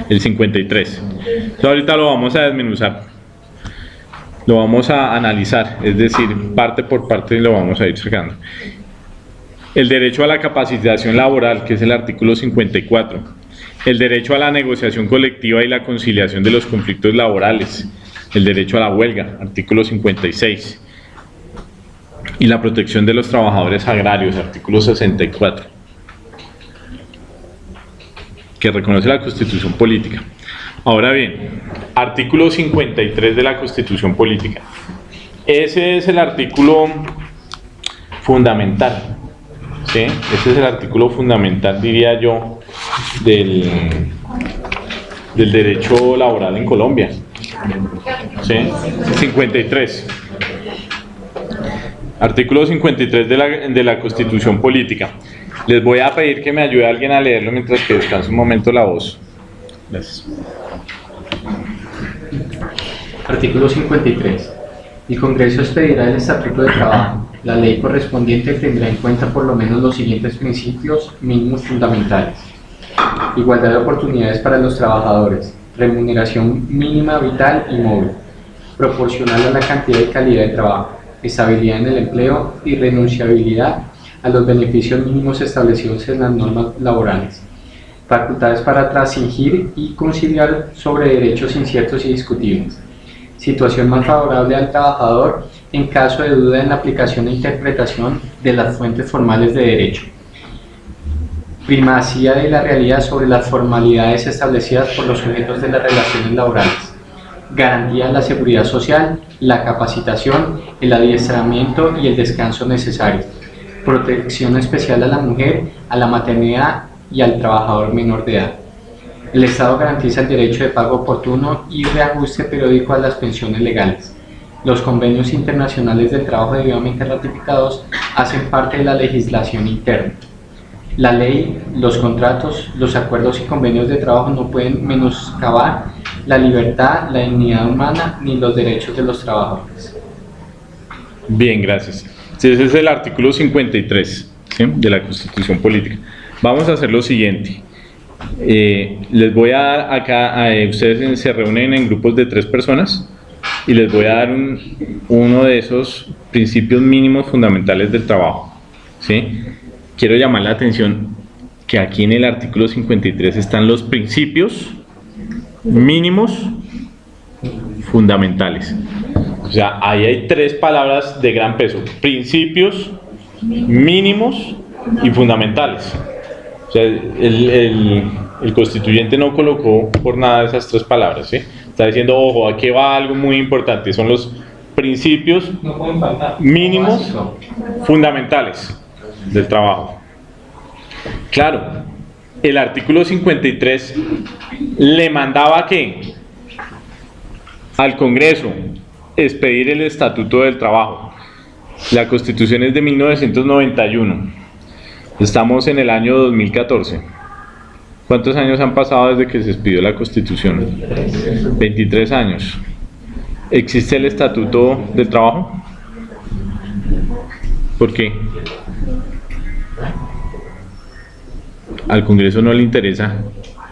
El 53. Entonces, ahorita lo vamos a desmenuzar. Lo vamos a analizar, es decir, parte por parte lo vamos a ir sacando. El derecho a la capacitación laboral, que es el artículo 54. El derecho a la negociación colectiva y la conciliación de los conflictos laborales. El derecho a la huelga, artículo 56 y la protección de los trabajadores agrarios, artículo 64, que reconoce la Constitución Política. Ahora bien, artículo 53 de la Constitución Política. Ese es el artículo fundamental, ¿sí? Ese es el artículo fundamental, diría yo, del, del derecho laboral en Colombia. ¿Sí? 53. Artículo 53 de la, de la Constitución Política. Les voy a pedir que me ayude alguien a leerlo mientras que descanse un momento la voz. Gracias. Artículo 53. El Congreso expedirá el Estatuto de Trabajo. La ley correspondiente tendrá en cuenta por lo menos los siguientes principios mínimos fundamentales. Igualdad de oportunidades para los trabajadores. Remuneración mínima vital y móvil. Proporcional a la cantidad y calidad de trabajo. Estabilidad en el empleo y renunciabilidad a los beneficios mínimos establecidos en las normas laborales. Facultades para transingir y conciliar sobre derechos inciertos y discutibles. Situación más favorable al trabajador en caso de duda en la aplicación e interpretación de las fuentes formales de derecho. Primacía de la realidad sobre las formalidades establecidas por los sujetos de las relaciones laborales. Garantía de la seguridad social, la capacitación, el adiestramiento y el descanso necesario. Protección especial a la mujer, a la maternidad y al trabajador menor de edad. El Estado garantiza el derecho de pago oportuno y reajuste periódico a las pensiones legales. Los convenios internacionales del trabajo debidamente ratificados hacen parte de la legislación interna. La ley, los contratos, los acuerdos y convenios de trabajo no pueden menoscabar la libertad, la dignidad humana ni los derechos de los trabajadores. Bien, gracias. Ese es el artículo 53 ¿sí? de la Constitución Política. Vamos a hacer lo siguiente. Eh, les voy a dar acá, a, ustedes se reúnen en grupos de tres personas y les voy a dar un, uno de esos principios mínimos fundamentales del trabajo. ¿sí? Quiero llamar la atención que aquí en el artículo 53 están los principios mínimos fundamentales. O sea, ahí hay tres palabras de gran peso. Principios mínimos y fundamentales. O sea, el, el, el constituyente no colocó por nada esas tres palabras. ¿sí? Está diciendo, ojo, aquí va algo muy importante. Son los principios No mínimos fundamentales del trabajo. Claro, el artículo 53 le mandaba que al Congreso expedir el Estatuto del Trabajo. La Constitución es de 1991. Estamos en el año 2014. ¿Cuántos años han pasado desde que se expidió la Constitución? 23 años. ¿Existe el Estatuto del Trabajo? ¿Por qué? Al Congreso no le interesa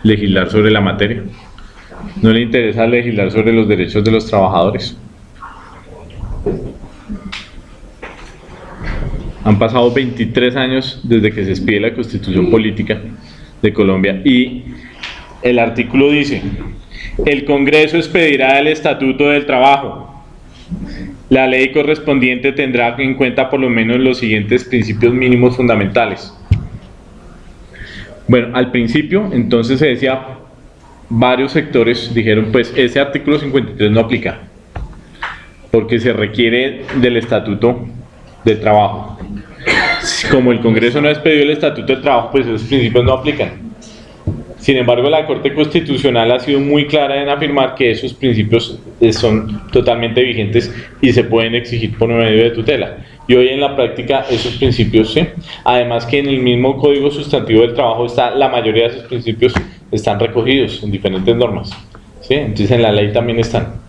legislar sobre la materia. No le interesa legislar sobre los derechos de los trabajadores. Han pasado 23 años desde que se expide la Constitución Política de Colombia y el artículo dice, el Congreso expedirá el Estatuto del Trabajo. La ley correspondiente tendrá en cuenta por lo menos los siguientes principios mínimos fundamentales. Bueno, al principio, entonces se decía, varios sectores dijeron, pues ese artículo 53 no aplica, porque se requiere del estatuto de trabajo. Como el Congreso no ha expedido el estatuto de trabajo, pues esos principios no aplican. Sin embargo, la Corte Constitucional ha sido muy clara en afirmar que esos principios eh, son totalmente vigentes y se pueden exigir por medio de tutela. Y hoy en la práctica esos principios sí. Además que en el mismo Código Sustantivo del Trabajo está la mayoría de esos principios están recogidos en diferentes normas. Entonces en la ley también están.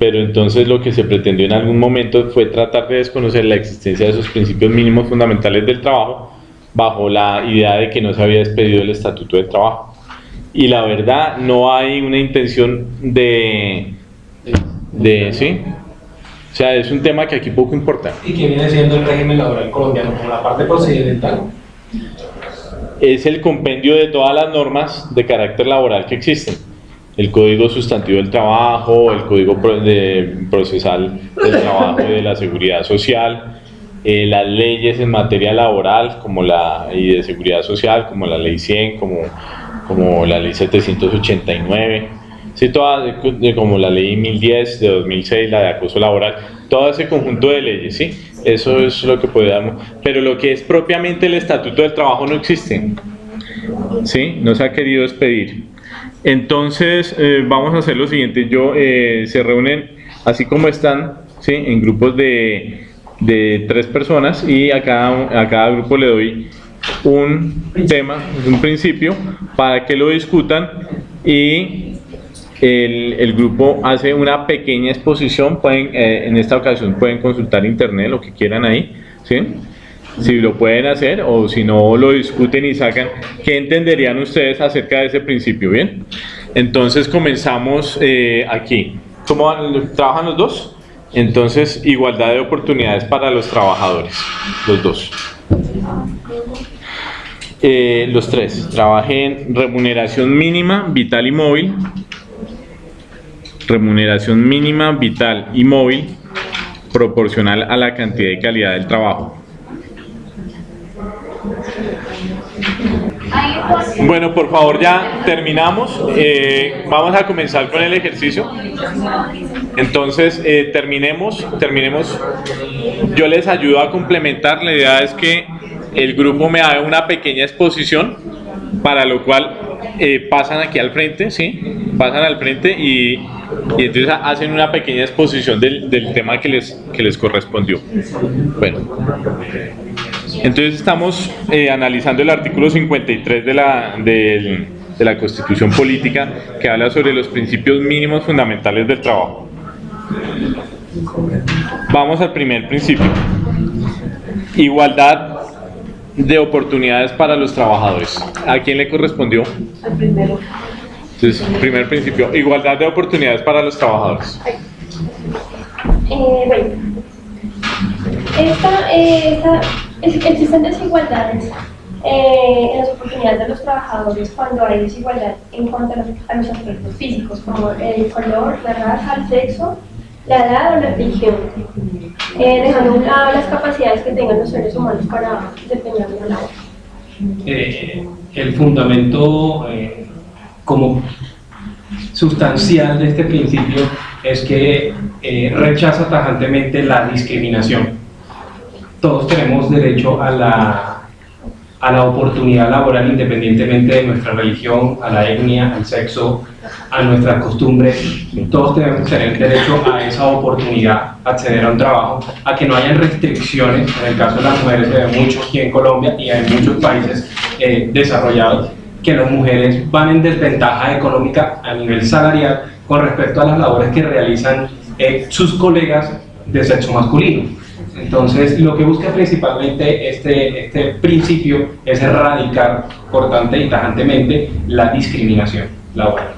Pero entonces lo que se pretendió en algún momento fue tratar de desconocer la existencia de esos principios mínimos fundamentales del trabajo bajo la idea de que no se había despedido el Estatuto de Trabajo. Y la verdad, no hay una intención de, de ¿sí? O sea, es un tema que aquí poco importa. ¿Y qué viene siendo el régimen laboral colombiano como la parte procedimental? Es el compendio de todas las normas de carácter laboral que existen. El Código Sustantivo del Trabajo, el Código de Procesal del Trabajo y de la Seguridad Social, eh, las leyes en materia laboral como la, y de seguridad social, como la ley 100, como, como la ley 789, sí, todas, como la ley 1010 de 2006, la de acoso laboral, todo ese conjunto de leyes, ¿sí? Eso es lo que podemos, pero lo que es propiamente el Estatuto del Trabajo no existe, ¿sí? No se ha querido expedir. Entonces, eh, vamos a hacer lo siguiente, yo, eh, se reúnen así como están, ¿sí? En grupos de de tres personas y a cada, a cada grupo le doy un tema, un principio, para que lo discutan y el, el grupo hace una pequeña exposición, pueden, eh, en esta ocasión pueden consultar internet, lo que quieran ahí, ¿sí? Si lo pueden hacer o si no lo discuten y sacan, ¿qué entenderían ustedes acerca de ese principio? Bien, entonces comenzamos eh, aquí. ¿Cómo trabajan los dos? Entonces, igualdad de oportunidades para los trabajadores, los dos. Eh, los tres, trabajen remuneración mínima, vital y móvil. Remuneración mínima, vital y móvil, proporcional a la cantidad y calidad del trabajo. Bueno, por favor ya terminamos. Eh, vamos a comenzar con el ejercicio. Entonces, eh, terminemos, terminemos. Yo les ayudo a complementar. La idea es que el grupo me haga una pequeña exposición, para lo cual eh, pasan aquí al frente, ¿sí? Pasan al frente y, y entonces hacen una pequeña exposición del, del tema que les, que les correspondió. Bueno. Entonces estamos eh, analizando el artículo 53 de la, de, de la Constitución Política que habla sobre los principios mínimos fundamentales del trabajo. Vamos al primer principio. Igualdad de oportunidades para los trabajadores. ¿A quién le correspondió? Al primero. Entonces, primer principio, igualdad de oportunidades para los trabajadores. Eh, bueno, esta, esta, existen desigualdades eh, en las oportunidades de los trabajadores cuando hay desigualdad en cuanto a los, aspectos físicos, como el color, la raza, el sexo, la edad o la religión, eh, dejando a un lado las capacidades que tengan los seres humanos para desempeñar una labor. Eh, el fundamento eh, como sustancial de este principio es que rechaza tajantemente la discriminación. Todos tenemos derecho a la, a la oportunidad laboral independientemente de nuestra religión, a la etnia, al sexo, a nuestras costumbres. Todos tenemos que tener derecho a esa oportunidad, acceder a un trabajo, a que no hayan restricciones. En el caso de las mujeres se ve aquí en Colombia y en muchos países eh, desarrollados que las mujeres van en desventaja económica a nivel salarial con respecto a las labores que realizan eh, sus colegas de sexo masculino. Entonces, lo que busca principalmente este, este principio es erradicar cortante y tajantemente la discriminación laboral.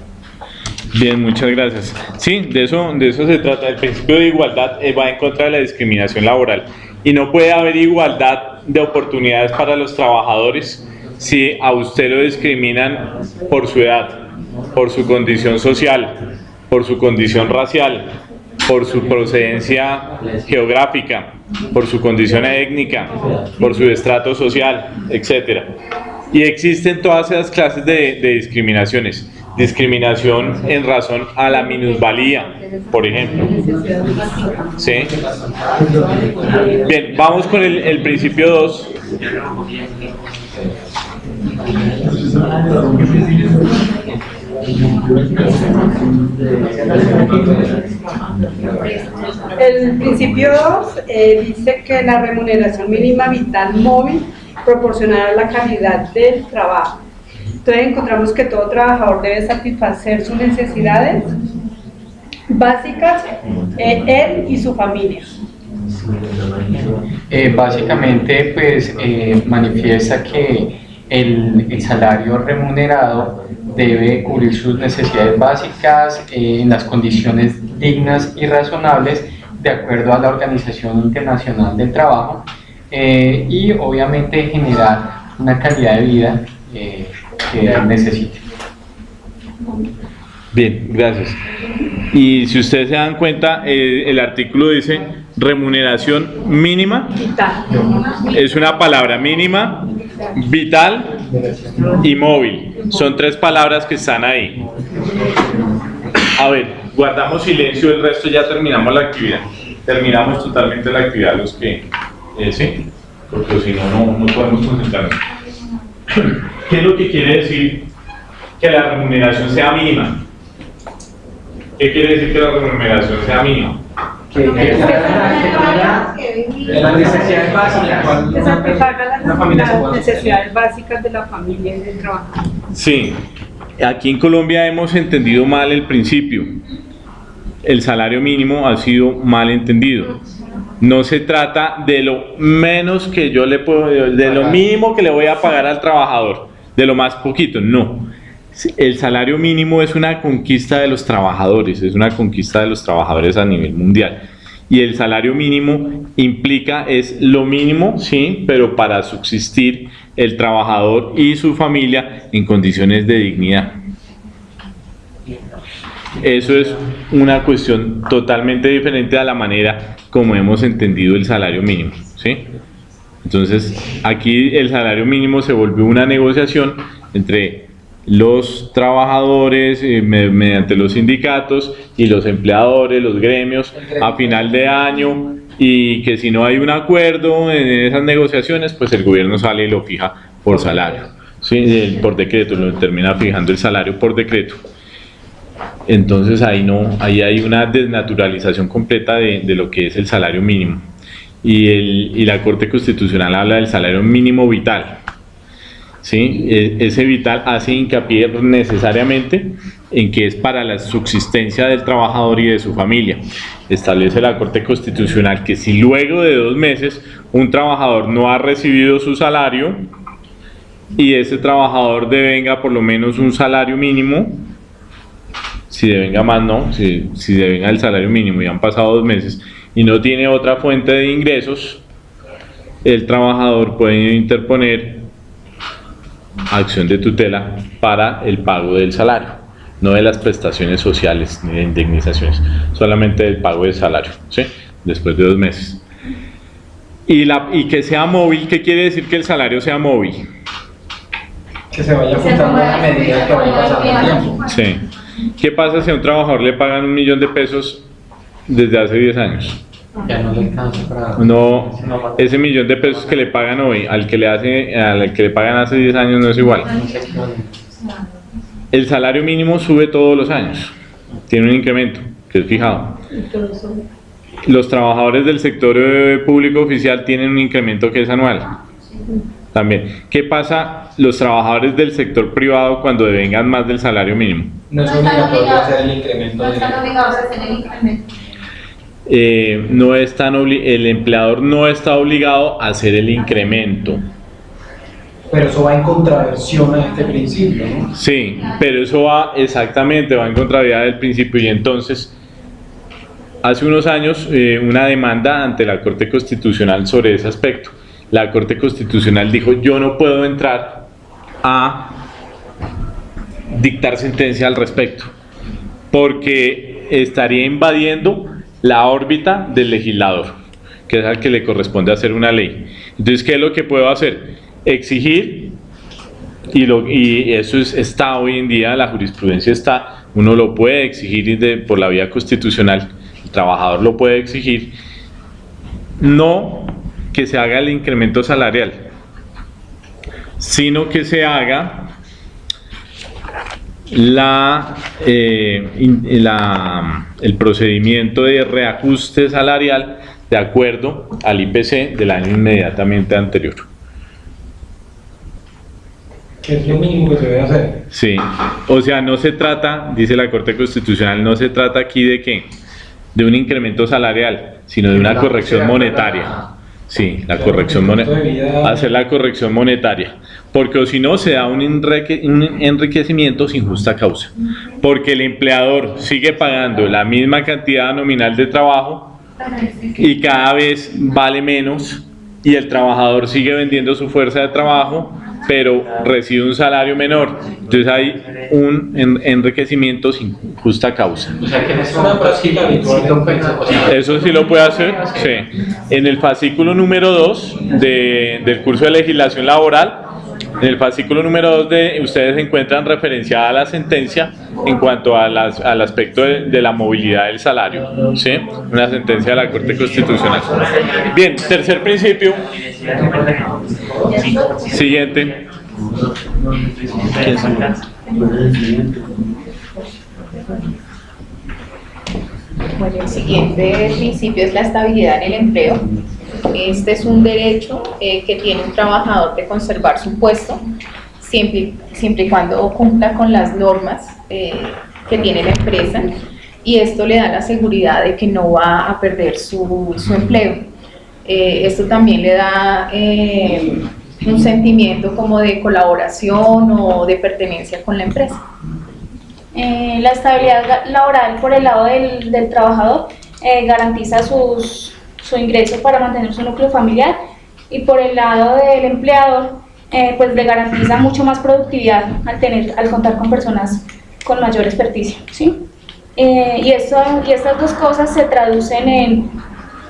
Bien, muchas gracias. Sí, de eso, de eso se trata. El principio de igualdad eh, va en contra de la discriminación laboral. Y no puede haber igualdad de oportunidades para los trabajadores si a usted lo discriminan por su edad, por su condición social, por su condición racial, por su procedencia geográfica, por su condición étnica, por su estrato social, etc. Y existen todas esas clases de, discriminaciones. Discriminación en razón a la minusvalía, por ejemplo. ¿Sí? Bien, vamos con el, el principio 2. El principio 2 dice que la remuneración mínima vital móvil proporcionará la calidad del trabajo. Entonces encontramos que todo trabajador debe satisfacer sus necesidades básicas, eh, él y su familia. Eh, básicamente, pues eh, manifiesta que el salario remunerado debe cubrir sus necesidades básicas eh, en las condiciones dignas y razonables de acuerdo a la Organización Internacional del Trabajo eh, y obviamente generar una calidad de vida eh, que necesite. Bien, gracias. Y si ustedes se dan cuenta, eh, el artículo dice remuneración mínima. Es una palabra mínima, vital y móvil. Son tres palabras que están ahí. A ver, guardamos silencio, el resto ya terminamos la actividad. Terminamos totalmente la actividad los que... eh, sí, porque si no, no, no podemos concentrarnos. ¿Qué es lo que quiere decir que la remuneración sea mínima? ¿Qué quiere decir que la remuneración sea mínima? Que, que las necesidades básicas. Que satisfaga las necesidades básicas de la familia y del trabajador. Sí, aquí en Colombia hemos entendido mal el principio. El salario mínimo ha sido mal entendido. No se trata de lo menos que yo le puedo, de lo mínimo que le voy a pagar al trabajador, de lo más poquito, no. El salario mínimo es una conquista de los trabajadores, es una conquista de los trabajadores a nivel mundial. Y el salario mínimo implica, es lo mínimo, sí, pero para subsistir el trabajador y su familia en condiciones de dignidad. Eso es una cuestión totalmente diferente a la manera como hemos entendido el salario mínimo, ¿sí? Entonces, aquí el salario mínimo se volvió una negociación entre los trabajadores eh, me- mediante los sindicatos y los empleadores, los gremios, a final de año y que si no hay un acuerdo en esas negociaciones, pues el gobierno sale y lo fija por salario, ¿sí? El- por decreto, lo termina fijando el salario por decreto. Entonces ahí no, ahí hay una desnaturalización completa de, de lo que es el salario mínimo. Y, el, y la Corte Constitucional habla del salario mínimo vital. ¿Sí? E- Ese vital hace hincapié necesariamente en que es para la subsistencia del trabajador y de su familia. Establece la Corte Constitucional que si luego de dos meses un trabajador no ha recibido su salario y ese trabajador devenga por lo menos un salario mínimo, si devenga más no, si, si devenga el salario mínimo y han pasado dos meses y no tiene otra fuente de ingresos, el trabajador puede interponer acción de tutela para el pago del salario, no de las prestaciones sociales ni de indemnizaciones, solamente del pago del salario, ¿sí? después de dos meses. Y, la, y que sea móvil, ¿qué quiere decir que el salario sea móvil? Que se vaya ajustando a la medida que vaya pasando el tiempo. Sí. ¿Qué pasa si a un trabajador le pagan un millón de pesos desde hace 10 años? Ya no le alcanza para... No, ese millón de pesos que le pagan hoy al que le hace, al que le pagan hace 10 años no es igual. El salario mínimo sube todos los años, tiene un incremento que es fijado. Los trabajadores del sector eh, público oficial tienen un incremento que es anual. También. ¿Qué pasa los trabajadores del sector privado cuando devengan más del salario mínimo? No es obligatorio hacer el incremento No están obligados a hacer el incremento. Eh, no están el empleador no está obligado a hacer el incremento. Pero eso va en contraversión a este principio, ¿no? Sí, pero eso va exactamente, va en contrariedad del principio y entonces hace unos años eh, una demanda ante la Corte Constitucional sobre ese aspecto. La Corte Constitucional dijo yo no puedo entrar a dictar sentencia al respecto porque estaría invadiendo la órbita del legislador, que es al que le corresponde hacer una ley. Entonces, ¿qué es lo que puedo hacer? Exigir Y, lo, y eso es, está hoy en día, la jurisprudencia está, uno lo puede exigir por la vía constitucional, el trabajador lo puede exigir, no que se haga el incremento salarial, sino que se haga la, eh, la- el procedimiento de reajuste salarial de acuerdo al IPC del año inmediatamente anterior. Es lo mínimo que se debe hacer. Sí, o sea, no se trata, dice la Corte Constitucional, no se trata aquí de qué, de un incremento salarial, sino de una corrección monetaria. Sí, la corrección monetaria. Hacer la corrección monetaria. Porque o si no, se da un, enrique- un enriquecimiento sin justa causa. Porque el empleador sigue pagando la misma cantidad nominal de trabajo y cada vez vale menos y el trabajador sigue vendiendo su fuerza de trabajo pero recibe un salario menor entonces hay un en- enriquecimiento sin justa causa O sea que Es una sea, eso sí lo puede hacer sí. en el fascículo número 2 de, del curso de legislación laboral en el fascículo número 2 de ustedes encuentran referenciada la sentencia en cuanto a las- al aspecto de, de la movilidad del salario, ¿sí? Una sentencia de la Corte Constitucional. Bien, tercer principio. Siguiente. ¿Quién sigue? ¿Cuál es el siguiente? Bueno, el siguiente principio es la estabilidad en el empleo. Este es un derecho eh, que tiene un trabajador de conservar su puesto siempre, siempre y cuando cumpla con las normas eh, que tiene la empresa y esto le da la seguridad de que no va a perder su, su empleo. Eh, esto también le da eh, un sentimiento como de colaboración o de pertenencia con la empresa. Eh, la estabilidad laboral por el lado del, del trabajador eh, garantiza sus- su ingreso para mantener su núcleo familiar y por el lado del empleador eh, pues le garantiza mucho más productividad al, tener, al contar con personas con mayor experticia. ¿sí? Eh, y, esto, y estas dos cosas se traducen en,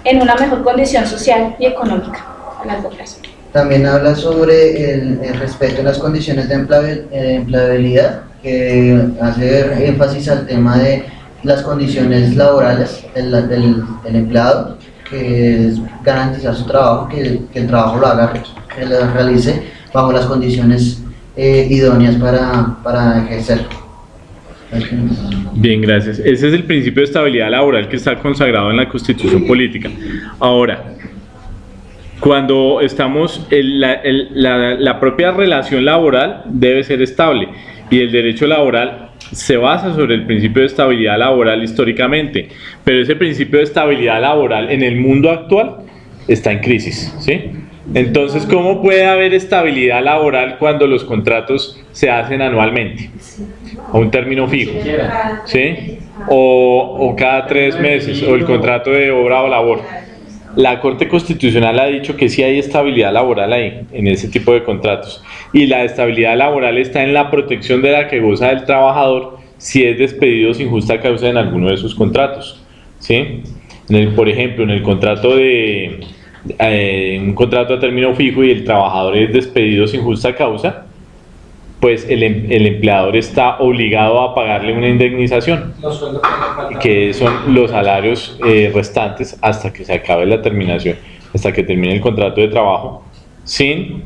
en una mejor condición social y económica a largo plazo. También habla sobre el, el respeto en las condiciones de eh, empleabilidad, que hace énfasis al tema de las condiciones laborales del, del- del empleado, que es garantizar su trabajo, que, que el trabajo lo haga, que lo realice bajo las condiciones eh, idóneas para, para ejercerlo. Bien, gracias. Ese es el principio de estabilidad laboral que está consagrado en la Constitución Política. Ahora, cuando estamos, el- la, la- la propia relación laboral debe ser estable y el derecho laboral se basa sobre el principio de estabilidad laboral históricamente, pero ese principio de estabilidad laboral en el mundo actual está en crisis, ¿sí? Entonces, ¿cómo puede haber estabilidad laboral cuando los contratos se hacen anualmente? A un término fijo, ¿sí? O, o cada tres meses, o el contrato de obra o labor. La Corte Constitucional ha dicho que sí hay estabilidad laboral ahí, en ese tipo de contratos. Y la estabilidad laboral está en la protección de la que goza el trabajador si es despedido sin justa causa en alguno de sus contratos. ¿sí? Por ejemplo, en el contrato de eh, un contrato a término fijo y el trabajador es despedido sin justa causa, pues el, em- el empleador está obligado a pagarle una indemnización que son los salarios eh, restantes hasta que se acabe la terminación, hasta que termine el contrato de trabajo, sin,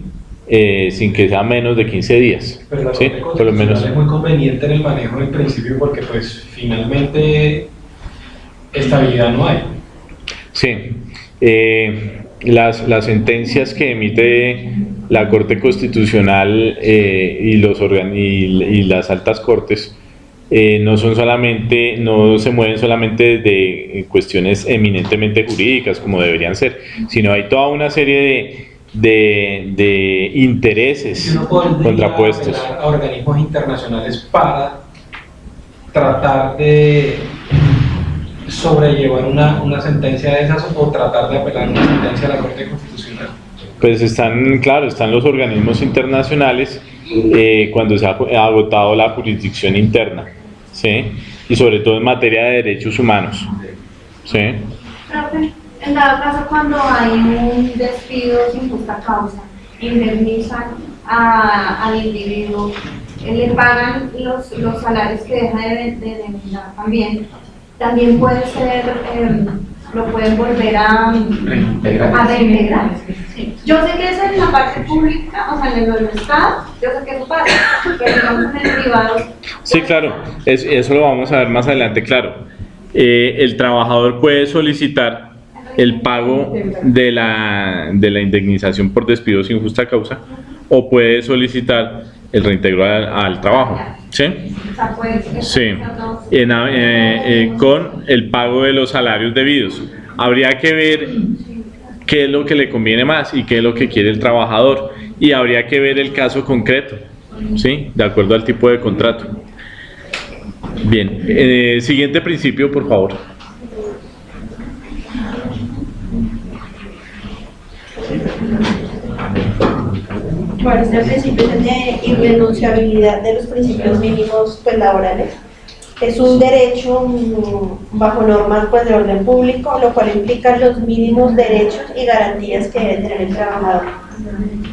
eh, sin que sea menos de 15 días. Pero la ¿sí? Por lo menos. Es muy conveniente en el manejo del principio porque pues finalmente estabilidad no hay. Sí. Eh, las, las sentencias que emite la Corte Constitucional eh, y, los organ- y, y las altas cortes eh, no son solamente, no se mueven solamente de cuestiones eminentemente jurídicas como deberían ser, sino hay toda una serie de, de, de intereses contrapuestos. a organismos internacionales para tratar de sobrellevar una, una sentencia de esas o tratar de apelar una sentencia a la Corte Constitucional. Pues están, claro, están los organismos internacionales eh, cuando se ha agotado la jurisdicción interna, ¿sí? Y sobre todo en materia de derechos humanos, ¿sí? Profe, en dado caso cuando hay un despido sin justa causa, indemnizan a- al individuo, eh, le pagan los, los salarios que deja de, de denominar también, también puede ser, eh, lo pueden volver a, a reintegrar. Yo sé que eso en la parte pública, o sea, en el Estado, yo sé que eso pasa, pero digamos en el privado, Sí, claro, es- eso lo vamos a ver más adelante, claro. Eh, el trabajador puede solicitar el pago de la, de la indemnización por despido sin justa causa o puede solicitar el reintegro al, al trabajo, ¿sí? Sí, en, eh, eh, con el pago de los salarios debidos. Habría que ver qué es lo que le conviene más y qué es lo que quiere el trabajador y habría que ver el caso concreto, ¿sí? De acuerdo al tipo de contrato. Bien, eh, siguiente principio, por favor. Principio es el de irrenunciabilidad de los principios mínimos pues, laborales. Es un derecho mm, bajo normas pues, de orden público, lo cual implica los mínimos derechos y garantías que debe tener el trabajador.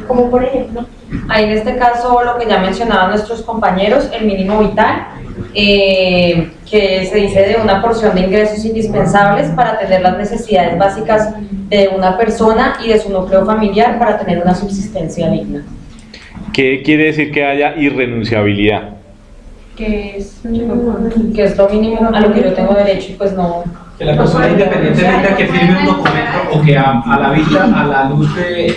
Como por ejemplo, Ahí en este caso lo que ya mencionaban nuestros compañeros, el mínimo vital, eh, que se dice de una porción de ingresos indispensables para atender las necesidades básicas de una persona y de su núcleo familiar para tener una subsistencia digna. ¿Qué quiere decir que haya irrenunciabilidad? Que es, que es lo mínimo a lo que yo tengo derecho y pues no... Que la persona independientemente a que firme un documento o que a, a la vista, a la luz de,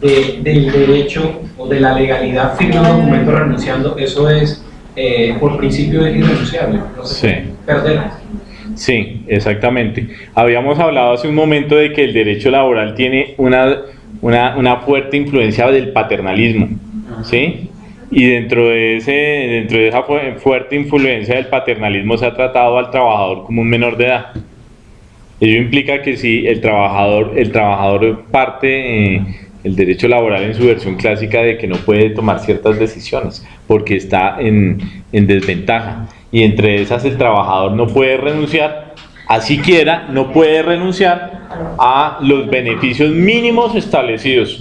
de- del derecho o de la legalidad firme un documento renunciando, eso es, eh, por principio es irrenunciable, no se Sí. perder. Sí, exactamente. Habíamos hablado hace un momento de que el derecho laboral tiene una, una, una fuerte influencia del paternalismo, ¿sí? Y dentro de, ese, dentro de esa fu- fuerte influencia del paternalismo se ha tratado al trabajador como un menor de edad. Ello implica que si el trabajador, el trabajador parte eh, el derecho laboral en su versión clásica de que no puede tomar ciertas decisiones porque está en, en desventaja. Y entre esas el trabajador no puede renunciar, así quiera, no puede renunciar a los beneficios mínimos establecidos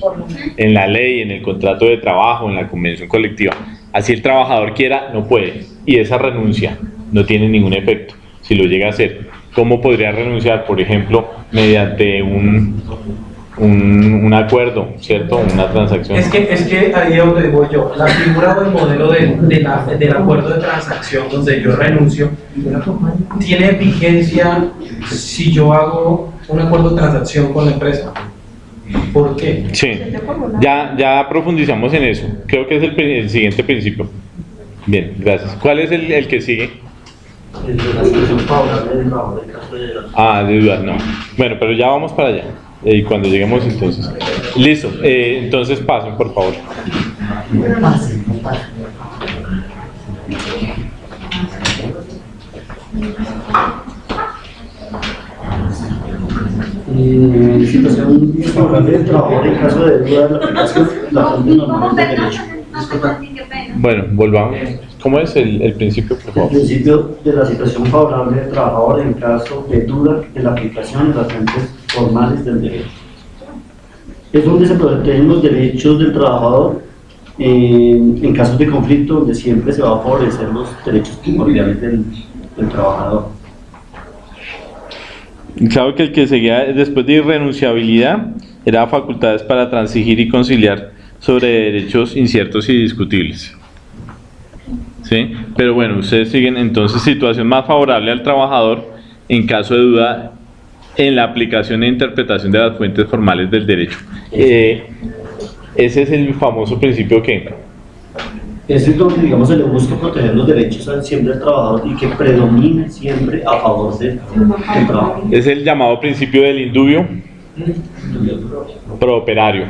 en la ley, en el contrato de trabajo, en la convención colectiva. Así el trabajador quiera, no puede. Y esa renuncia no tiene ningún efecto si lo llega a hacer. ¿Cómo podría renunciar? Por ejemplo, mediante un, un, un acuerdo, ¿cierto? Una transacción. Es que, es que ahí es donde voy yo. La figura o el modelo de, de la- del acuerdo de transacción donde yo renuncio tiene vigencia si yo hago un acuerdo de transacción con la empresa. ¿Por qué? Sí, ya, ya profundizamos en eso. Creo que es el, siguiente principio. Bien, gracias. ¿Cuál es el, el que sigue? El de la situación favorable del trabajador en caso de la Ah, de dudas, no. Bueno, pero ya vamos para allá. Eh, Y cuando lleguemos entonces. Listo, eh, entonces pasen, por favor. Eh, situación favorable del trabajador en caso de duda de la aplicación de la fuente normal del derecho. Disculpa. Bueno, volvamos. ¿Cómo es el, el principio, por El favor? principio de la situación favorable del trabajador en caso de duda de la aplicación de las fuentes formales del derecho. Es donde se protegen los derechos del trabajador en, en casos de conflicto, donde siempre se va a favorecer los derechos primordiales del, del trabajador. Claro que el que seguía después de irrenunciabilidad era facultades para transigir y conciliar sobre derechos inciertos y discutibles. ¿Sí? Pero bueno, ustedes siguen entonces situación más favorable al trabajador en caso de duda en la aplicación e interpretación de las fuentes formales del derecho. Eh, ese es el famoso principio que Ese es donde, digamos, se le busca proteger los derechos al- siempre del trabajador y que predomine siempre a favor del, del trabajo. es el llamado principio del indubio prooperario.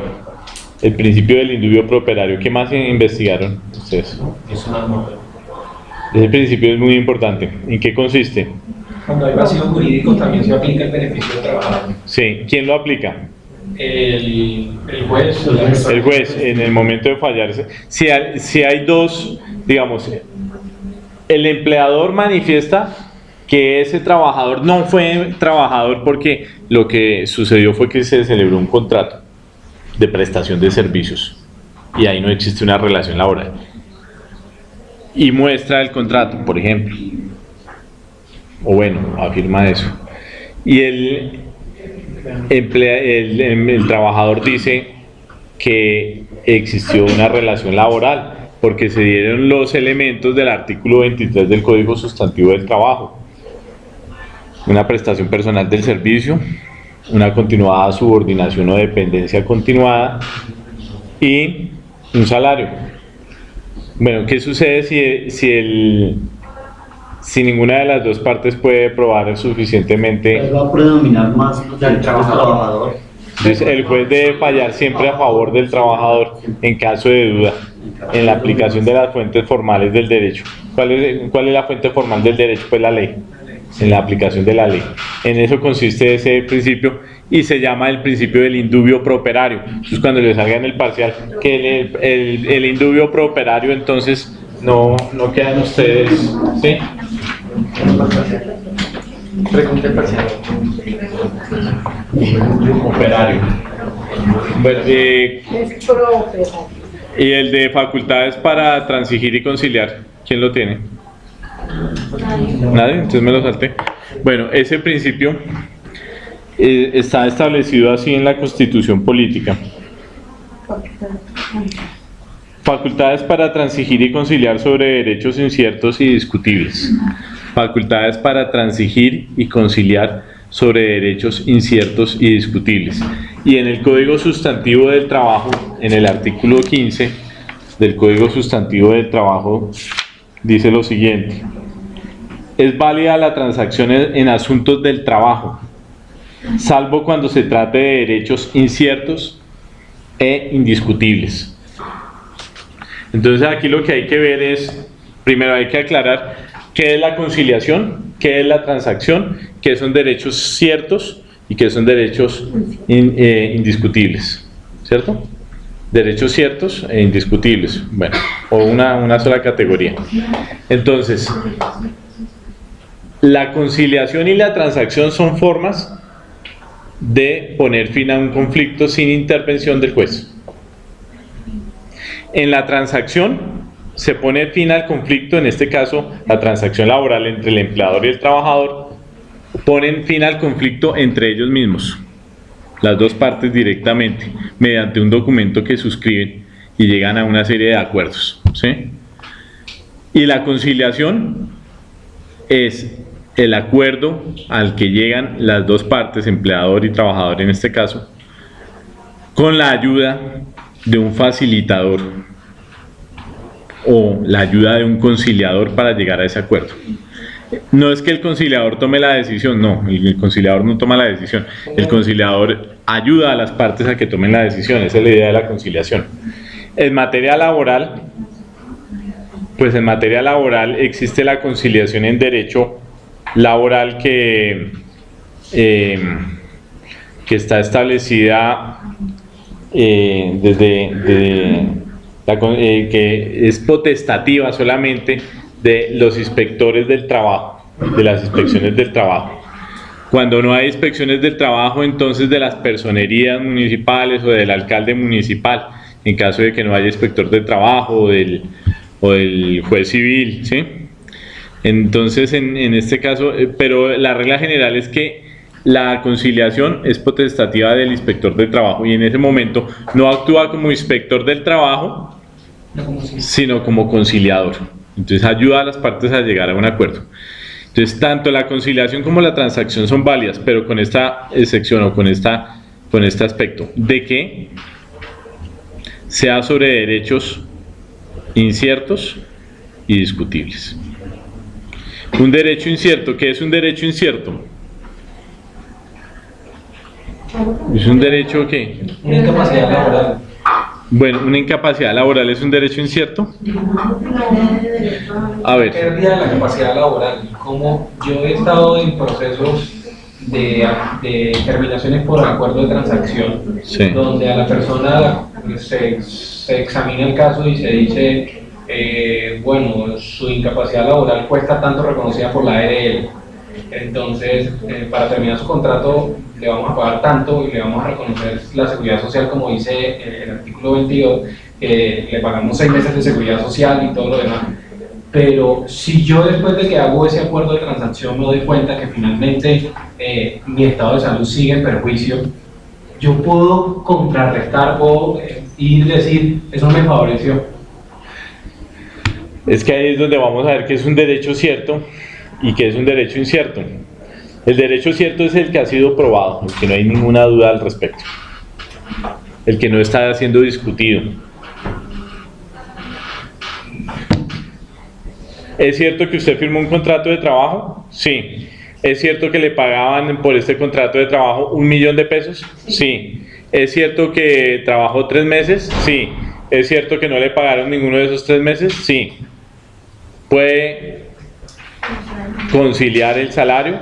El principio del indubio prooperario. ¿Qué más investigaron ustedes? Ese principio es muy importante. ¿En qué consiste? Cuando hay vacíos jurídicos también se aplica el beneficio del trabajador. Sí, ¿quién lo aplica? El, el juez, persona- El juez, en el momento de fallarse. Si hay, si hay dos, digamos, el empleador manifiesta que ese trabajador no fue trabajador porque lo que sucedió fue que se celebró un contrato de prestación de servicios. y ahí no existe una relación laboral. Y muestra el contrato, por ejemplo. O bueno, afirma eso. Y el, emplea- el, el trabajador dice que existió una relación laboral porque se dieron los elementos del artículo 23 del Código Sustantivo del Trabajo. Una prestación personal del servicio, una continuada subordinación o dependencia continuada y un salario. Bueno, ¿qué sucede si, si, el, si ninguna de las dos partes puede probar suficientemente? Va a predominar más el trabajador. Entonces, el juez debe fallar siempre a favor del trabajador en caso de duda en la aplicación de las fuentes formales del derecho. ¿Cuál es, cuál es la fuente formal del derecho? Pues la ley, en la aplicación de la ley. En eso consiste ese principio y se llama el principio del indubio prooperario. Entonces, cuando le salga en el parcial que el, el, el indubio prooperario, entonces no, no quedan ustedes, ¿sí? Pregunta parcial. Operario. Bueno, eh, Es prooperario. y el de facultades para transigir y conciliar, ¿quién lo tiene? Nadie, entonces me lo salté. Bueno, ese principio eh, está establecido así en la Constitución Política. Facultades para transigir y conciliar sobre derechos inciertos y discutibles. Facultades para transigir y conciliar sobre derechos inciertos y discutibles. Y en el Código Sustantivo del Trabajo, en el artículo 15 del Código Sustantivo del Trabajo, dice lo siguiente. Es válida la transacción en asuntos del trabajo, salvo cuando se trate de derechos inciertos e indiscutibles. Entonces aquí lo que hay que ver es, primero hay que aclarar qué es la conciliación, qué es la transacción, qué son derechos ciertos y qué son derechos eh, indiscutibles, ¿cierto? Derechos ciertos e indiscutibles, bueno, o una, una sola categoría. Entonces, la conciliación y la transacción son formas de poner fin a un conflicto sin intervención del juez. En la transacción se pone fin al conflicto, en este caso la transacción laboral entre el empleador y el trabajador, ponen fin al conflicto entre ellos mismos, las dos partes directamente, mediante un documento que suscriben y llegan a una serie de acuerdos. ¿sí? Y la conciliación es el acuerdo al que llegan las dos partes, empleador y trabajador en este caso, con la ayuda de un facilitador o la ayuda de un conciliador para llegar a ese acuerdo. No es que el conciliador tome la decisión, no, el conciliador no toma la decisión, el conciliador ayuda a las partes a que tomen la decisión, esa es la idea de la conciliación. En materia laboral, pues en materia laboral existe la conciliación en derecho laboral que, eh, que está establecida eh, desde, de la eh, que es potestativa solamente de los inspectores del trabajo, de las inspecciones del trabajo. Cuando no hay inspecciones del trabajo, entonces de las personerías municipales o del alcalde municipal, en caso de que no haya inspector del trabajo o del, o del juez civil, ¿sí? Entonces, en, en este caso, eh, pero la regla general es que la conciliación es potestativa del inspector del trabajo y en ese momento no actúa como inspector del trabajo, sino como conciliador. Entonces ayuda a las partes a llegar a un acuerdo. Entonces, tanto la conciliación como la transacción son válidas, pero con esta excepción o con, esta, con este aspecto, de que sea sobre derechos inciertos y discutibles. Un derecho incierto, ¿qué es un derecho incierto? ¿Es un derecho qué? Una incapacidad laboral. Bueno, una incapacidad laboral es un derecho incierto. A ver. Pérdida de la capacidad laboral. Como yo he estado en procesos de, de terminaciones por acuerdo de transacción, Sí. donde a la persona se, se examina el caso y se dice, eh, bueno, su incapacidad laboral cuesta tanto reconocida por la ARL. Entonces, eh, para terminar su contrato, le vamos a pagar tanto y le vamos a reconocer la seguridad social, como dice el artículo 22. que le pagamos seis meses de seguridad social y todo lo demás. Pero si yo después de que hago ese acuerdo de transacción me doy cuenta que finalmente eh, mi estado de salud sigue en perjuicio, yo puedo contrarrestar, puedo ir y decir, eso me favoreció. Es que ahí es donde vamos a ver que es un derecho cierto y que es un derecho incierto. El derecho cierto es el que ha sido probado, que no hay ninguna duda al respecto, el que no está siendo discutido. ¿Es cierto que usted firmó un contrato de trabajo? Sí. ¿Es cierto que le pagaban por este contrato de trabajo un millón de pesos? Sí. ¿Es cierto que trabajó tres meses? Sí. ¿Es cierto que no le pagaron ninguno de esos tres meses? Sí. ¿Puede conciliar el salario?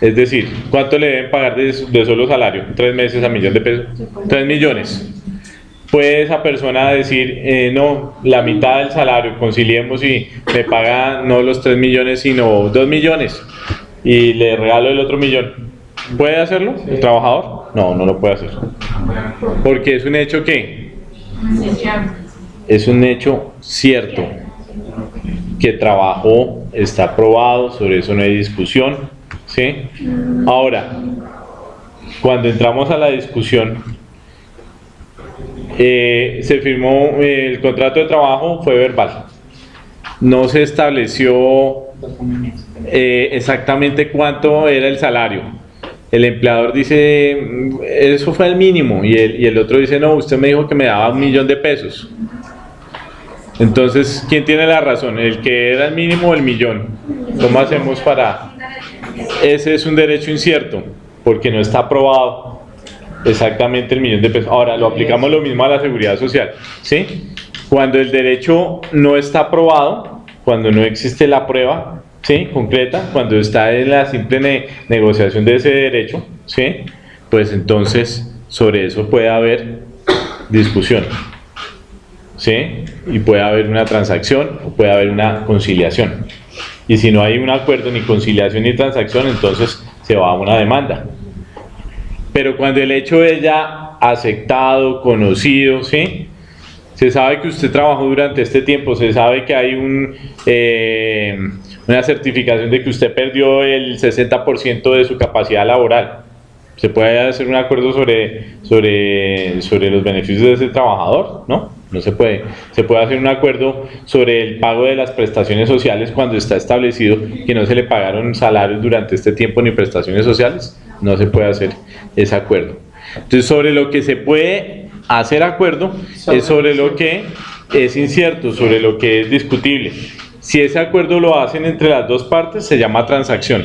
Es decir, ¿cuánto le deben pagar de, de solo salario? Tres meses a millón de pesos. Tres millones puede esa persona decir, eh, no, la mitad del salario, conciliemos y me paga no los 3 millones, sino 2 millones y le regalo el otro millón. ¿Puede hacerlo el trabajador? No, no lo puede hacer. Porque es un hecho que es un hecho cierto que trabajó, está probado, sobre eso no hay discusión. ¿sí? Ahora, cuando entramos a la discusión, eh, se firmó eh, el contrato de trabajo, fue verbal. No se estableció eh, exactamente cuánto era el salario. El empleador dice, mm, eso fue el mínimo, y el, y el otro dice, no, usted me dijo que me daba un millón de pesos. Entonces, ¿quién tiene la razón? ¿El que era el mínimo o el millón? ¿Cómo hacemos para...? Ese es un derecho incierto, porque no está aprobado exactamente el millón de pesos. Ahora, lo aplicamos lo mismo a la seguridad social, ¿sí? Cuando el derecho no está aprobado, cuando no existe la prueba, ¿sí? Concreta, cuando está en la simple negociación de ese derecho, ¿sí? Pues entonces sobre eso puede haber discusión, ¿sí? Y puede haber una transacción o puede haber una conciliación. Y si no hay un acuerdo, ni conciliación ni transacción, entonces se va a una demanda. Pero cuando el hecho es ya aceptado, conocido, ¿sí? Se sabe que usted trabajó durante este tiempo, se sabe que hay eh, una certificación de que usted perdió el 60% de su capacidad laboral. Se puede hacer un acuerdo sobre, sobre, sobre los beneficios de ese trabajador, ¿no? No se puede. Se puede hacer un acuerdo sobre el pago de las prestaciones sociales cuando está establecido que no se le pagaron salarios durante este tiempo ni prestaciones sociales. No se puede hacer ese acuerdo. Entonces, sobre lo que se puede hacer acuerdo es sobre lo que es incierto, sobre lo que es discutible. Si ese acuerdo lo hacen entre las dos partes, se llama transacción.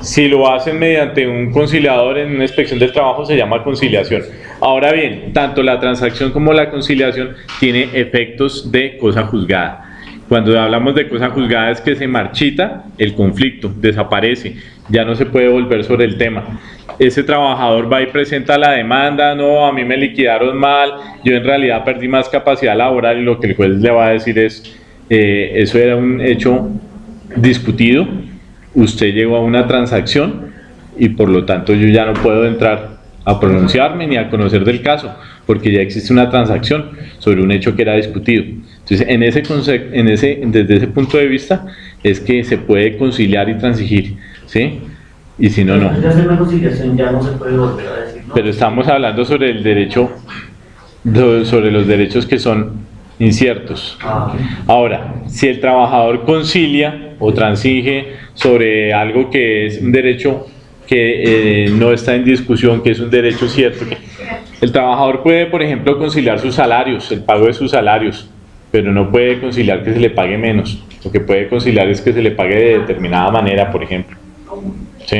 Si lo hacen mediante un conciliador en una inspección del trabajo, se llama conciliación. Ahora bien, tanto la transacción como la conciliación tiene efectos de cosa juzgada. Cuando hablamos de cosa juzgada es que se marchita el conflicto, desaparece, ya no se puede volver sobre el tema. Ese trabajador va y presenta la demanda, no, a mí me liquidaron mal, yo en realidad perdí más capacidad laboral y lo que el juez le va a decir es, eh, eso era un hecho discutido, usted llegó a una transacción y por lo tanto yo ya no puedo entrar a pronunciarme ni a conocer del caso, porque ya existe una transacción sobre un hecho que era discutido. Entonces, en ese, en ese, desde ese punto de vista, es que se puede conciliar y transigir, ¿sí? Y si no, no. Pero estamos hablando sobre el derecho, sobre los derechos que son inciertos. Ahora, si el trabajador concilia o transige sobre algo que es un derecho que eh, no está en discusión, que es un derecho cierto, el trabajador puede, por ejemplo, conciliar sus salarios, el pago de sus salarios, pero no puede conciliar que se le pague menos. Lo que puede conciliar es que se le pague de determinada manera, por ejemplo. ¿Sí?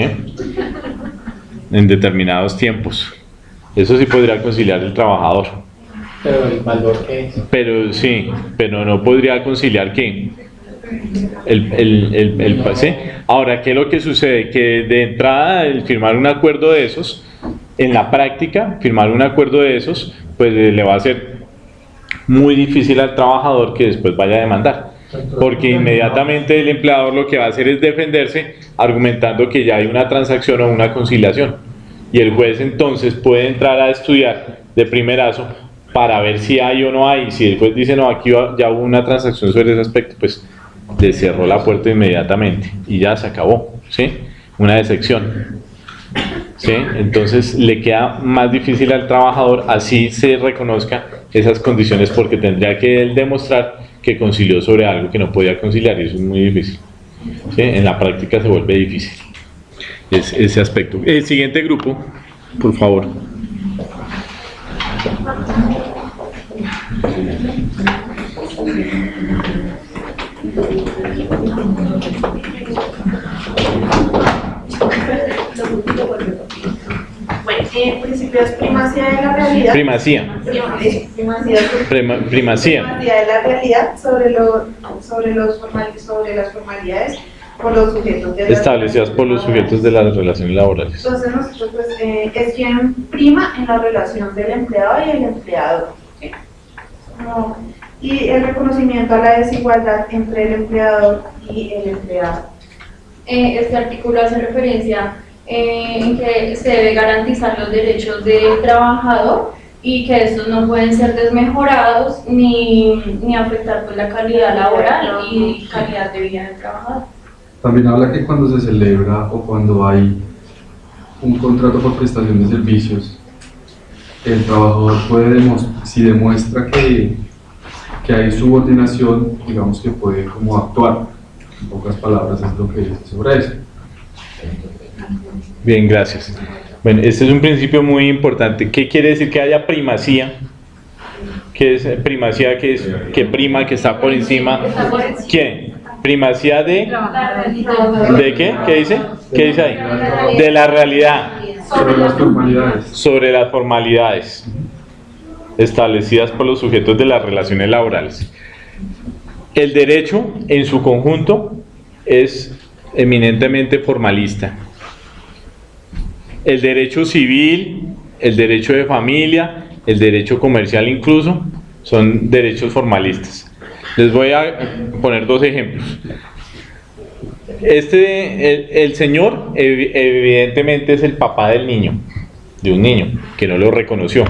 En determinados tiempos. Eso sí podría conciliar el trabajador. Pero el valor que es. Pero sí, pero no podría conciliar qué. El, el, el, el, Ahora, ¿qué es lo que sucede? Que de entrada, el firmar un acuerdo de esos, en la práctica, firmar un acuerdo de esos, pues le va a ser muy difícil al trabajador que después vaya a demandar. Porque inmediatamente el empleador lo que va a hacer es defenderse argumentando que ya hay una transacción o una conciliación. Y el juez entonces puede entrar a estudiar de primerazo para ver si hay o no hay. Si después dice, no, aquí ya hubo una transacción sobre ese aspecto, pues le cerró la puerta inmediatamente y ya se acabó, ¿sí? Una decepción. ¿sí? Entonces le queda más difícil al trabajador así se reconozca esas condiciones porque tendría que él demostrar que concilió sobre algo que no podía conciliar y eso es muy difícil. ¿sí? En la práctica se vuelve difícil es- ese aspecto. El siguiente grupo, por favor. Bueno, en principio es primacía de la realidad. Primacía. Primacía, Prima- primacía. primacía de la realidad sobre, lo, sobre, los formal- sobre las formalidades por los sujetos de Establecidas por los sujetos de las relaciones laborales. Entonces nosotros pues, eh, es quien prima en la relación del empleado y el empleador. ¿sí? Como- y el reconocimiento a la desigualdad entre el empleador y el empleado. Eh, este artículo hace referencia eh, en que se debe garantizar los derechos del trabajador y que estos no pueden ser desmejorados ni, ni afectar pues, la calidad laboral y calidad de vida del trabajador. También habla que cuando se celebra o cuando hay un contrato por prestación de servicios, el trabajador puede demostrar, si demuestra que, que hay subordinación, digamos que puede como actuar. En pocas palabras es lo que dice sobre eso. Bien, gracias. Bueno, este es un principio muy importante. ¿Qué quiere decir que haya primacía? ¿Qué es primacía? que es? que prima, que está por encima? ¿Quién? Primacía de... ¿De qué? ¿Qué dice? ¿Qué dice ahí? De la realidad. Sobre las formalidades. Sobre las formalidades establecidas por los sujetos de las relaciones laborales. El derecho en su conjunto es eminentemente formalista. El derecho civil, el derecho de familia, el derecho comercial incluso, son derechos formalistas. Les voy a poner dos ejemplos. Este, el, el señor evi- evidentemente es el papá del niño, de un niño, que no lo reconoció.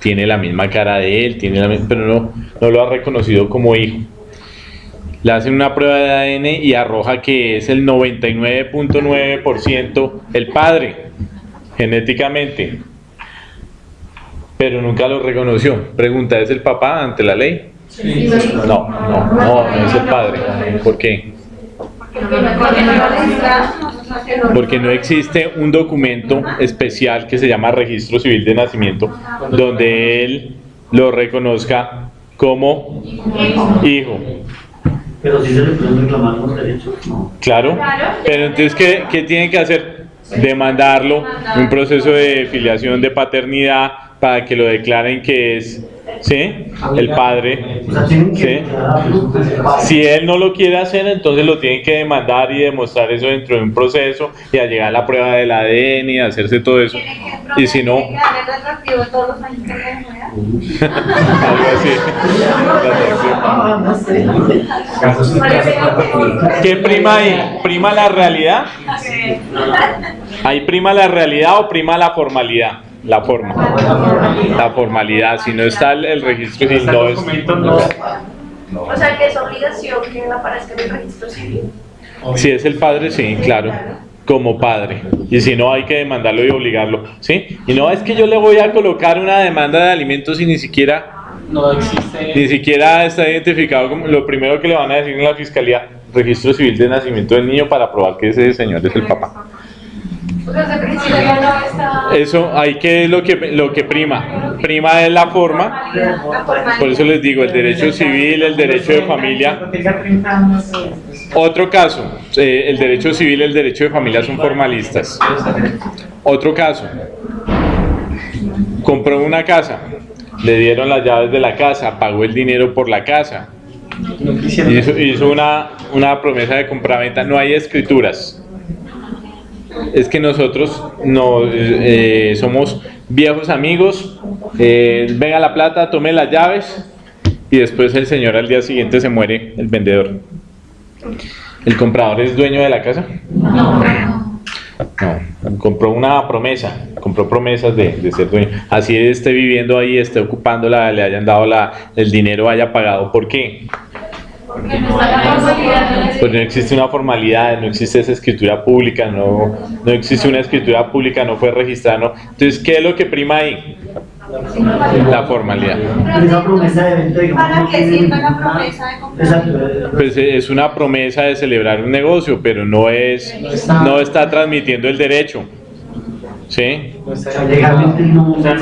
Tiene la misma cara de él, tiene la pero no, no lo ha reconocido como hijo. Le hacen una prueba de ADN y arroja que es el 99.9% el padre, genéticamente. Pero nunca lo reconoció. Pregunta, ¿es el papá ante la ley? No, no, no, no es el padre. ¿Por qué? Porque no existe un documento especial que se llama Registro Civil de Nacimiento donde él lo reconozca como hijo. Pero si se le pueden reclamar los derechos, no. Claro. Pero entonces, ¿qué, qué tienen que hacer? Demandarlo, un proceso de filiación de paternidad para que lo declaren que es ¿sí? el padre. ¿sí? Si él no lo quiere hacer, entonces lo tienen que demandar y demostrar eso dentro de un proceso y a llegar a la prueba del ADN y hacerse todo eso. Y si no, algo así. ¿Qué prima ahí? ¿Prima la realidad? ¿Ahí prima la realidad o prima la formalidad? La forma. La formalidad. Si no está el, el registro civil, no es. O sea que es obligación que aparezca en el registro civil. Si es el padre, sí, claro. Como padre. Y si no, hay que demandarlo y obligarlo. ¿Sí? Y no es que yo le voy a colocar una demanda de alimentos y ni siquiera. No existe. Ni siquiera está identificado como lo primero que le van a decir en la fiscalía, registro civil de nacimiento del niño para probar que ese señor es el papá. Eso hay que lo que lo que prima. Prima es la forma. Por eso les digo, el derecho civil, el derecho de familia. Otro caso, eh, el derecho civil y el derecho de familia son formalistas. Otro caso, compró una casa, le dieron las llaves de la casa, pagó el dinero por la casa, hizo, hizo una, una promesa de compraventa, no hay escrituras. Es que nosotros no eh, somos viejos amigos, eh, venga la plata, tome las llaves y después el señor al día siguiente se muere, el vendedor. ¿El comprador es dueño de la casa? No, compró una promesa, compró promesas de, de ser dueño. Así esté viviendo ahí, esté ocupándola, le hayan dado la, el dinero, haya pagado. ¿Por qué? Porque no. Pues no existe una formalidad, no existe esa escritura pública, no, no existe una escritura pública, no fue registrada. no. Entonces, ¿qué es lo que prima ahí? La formalidad. Esa promesa de venta, digamos, ¿Para no qué tiene sirve la ninguna- promesa de compra? Exacto. Pues eh, es una promesa de celebrar un negocio, pero no es, no está transmitiendo el derecho. ¿Sí? O sea, legalmente no. O sea,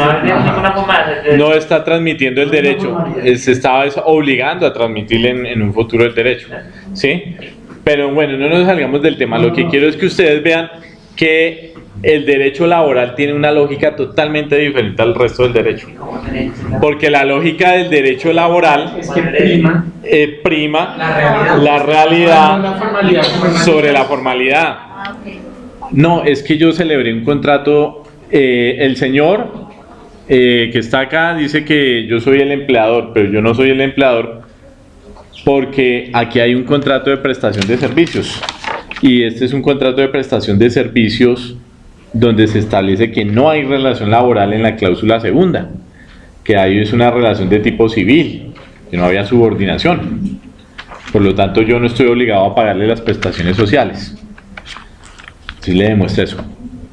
está transmitiendo el derecho, se estaba es obligando a transmitirle en, en un futuro el derecho. ¿Sí? Pero bueno, no nos salgamos del tema. Lo que quiero es que ustedes vean que el derecho laboral tiene una lógica totalmente diferente al resto del derecho. Porque la lógica del derecho laboral Es que prima eh, prima la realidad. la como sobre la formalidad. No, es que yo celebré un contrato, eh, el señor eh, que está acá dice que yo soy el empleador, pero yo no soy el empleador porque aquí hay un contrato de prestación de servicios y este es un contrato de prestación de servicios donde se establece que no hay relación laboral en la cláusula segunda, que ahí es una relación de tipo civil, que no había subordinación. Por lo tanto, yo no estoy obligado a pagarle las prestaciones sociales. Si le demuestra eso.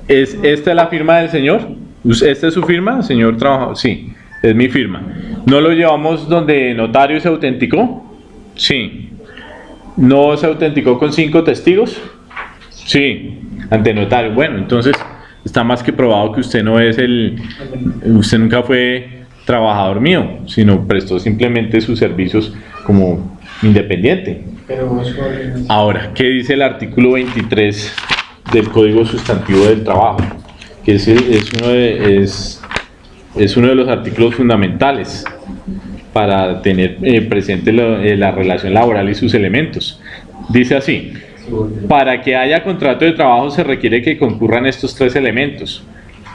¿Es, ¿Esta es la firma del señor? ¿Esta es su firma, señor trabajador? Sí, es mi firma. ¿No lo llevamos donde notario se autenticó? Sí. ¿No se autenticó con cinco testigos? Sí, ante notario. Bueno, entonces está más que probado que usted no es el... Usted nunca fue trabajador mío, sino prestó simplemente sus servicios como independiente. Ahora, ¿qué dice el artículo 23 del Código Sustantivo del Trabajo? Que es, es uno, de, es, es uno de los artículos fundamentales para tener eh, presente eh, la relación laboral y sus elementos. Dice así, para que haya contrato de trabajo se requiere que concurran estos tres elementos.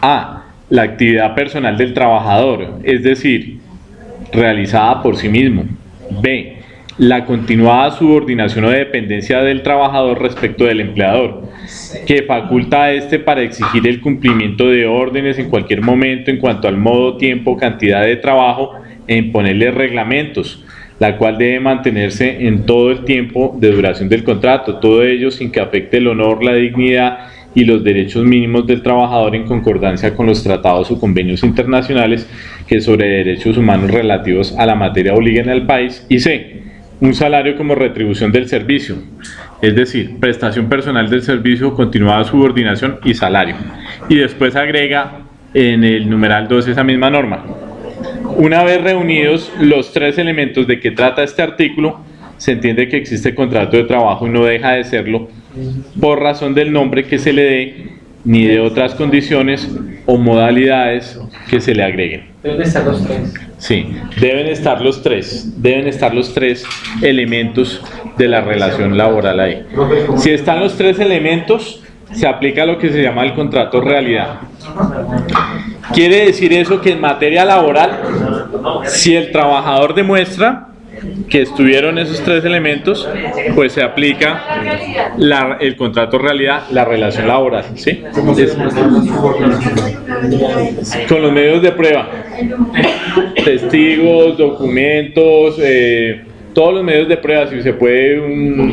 A. La actividad personal del trabajador, es decir, realizada por sí mismo. B. La continuada subordinación o dependencia del trabajador respecto del empleador, que faculta a éste para exigir el cumplimiento de órdenes en cualquier momento en cuanto al modo, tiempo, cantidad de trabajo e imponerle reglamentos, la cual debe mantenerse en todo el tiempo de duración del contrato, todo ello sin que afecte el honor, la dignidad y los derechos mínimos del trabajador en concordancia con los tratados o convenios internacionales que sobre derechos humanos relativos a la materia obliguen al país y C. Un salario como retribución del servicio, es decir, prestación personal del servicio, continuada subordinación y salario. Y después agrega en el numeral 2 esa misma norma. Una vez reunidos los tres elementos de que trata este artículo, se entiende que existe contrato de trabajo y no deja de serlo por razón del nombre que se le dé ni de otras condiciones o modalidades que se le agreguen. Deben estar los tres. Sí, deben estar los tres, deben estar los tres elementos de la relación laboral ahí. Si están los tres elementos, se aplica lo que se llama el contrato realidad. Quiere decir eso que en materia laboral, si el trabajador demuestra que estuvieron esos tres elementos, pues se aplica la- el contrato realidad, la relación laboral, ¿sí? Con los medios de prueba, testigos, documentos, eh, todos los medios de prueba, si se puede, un,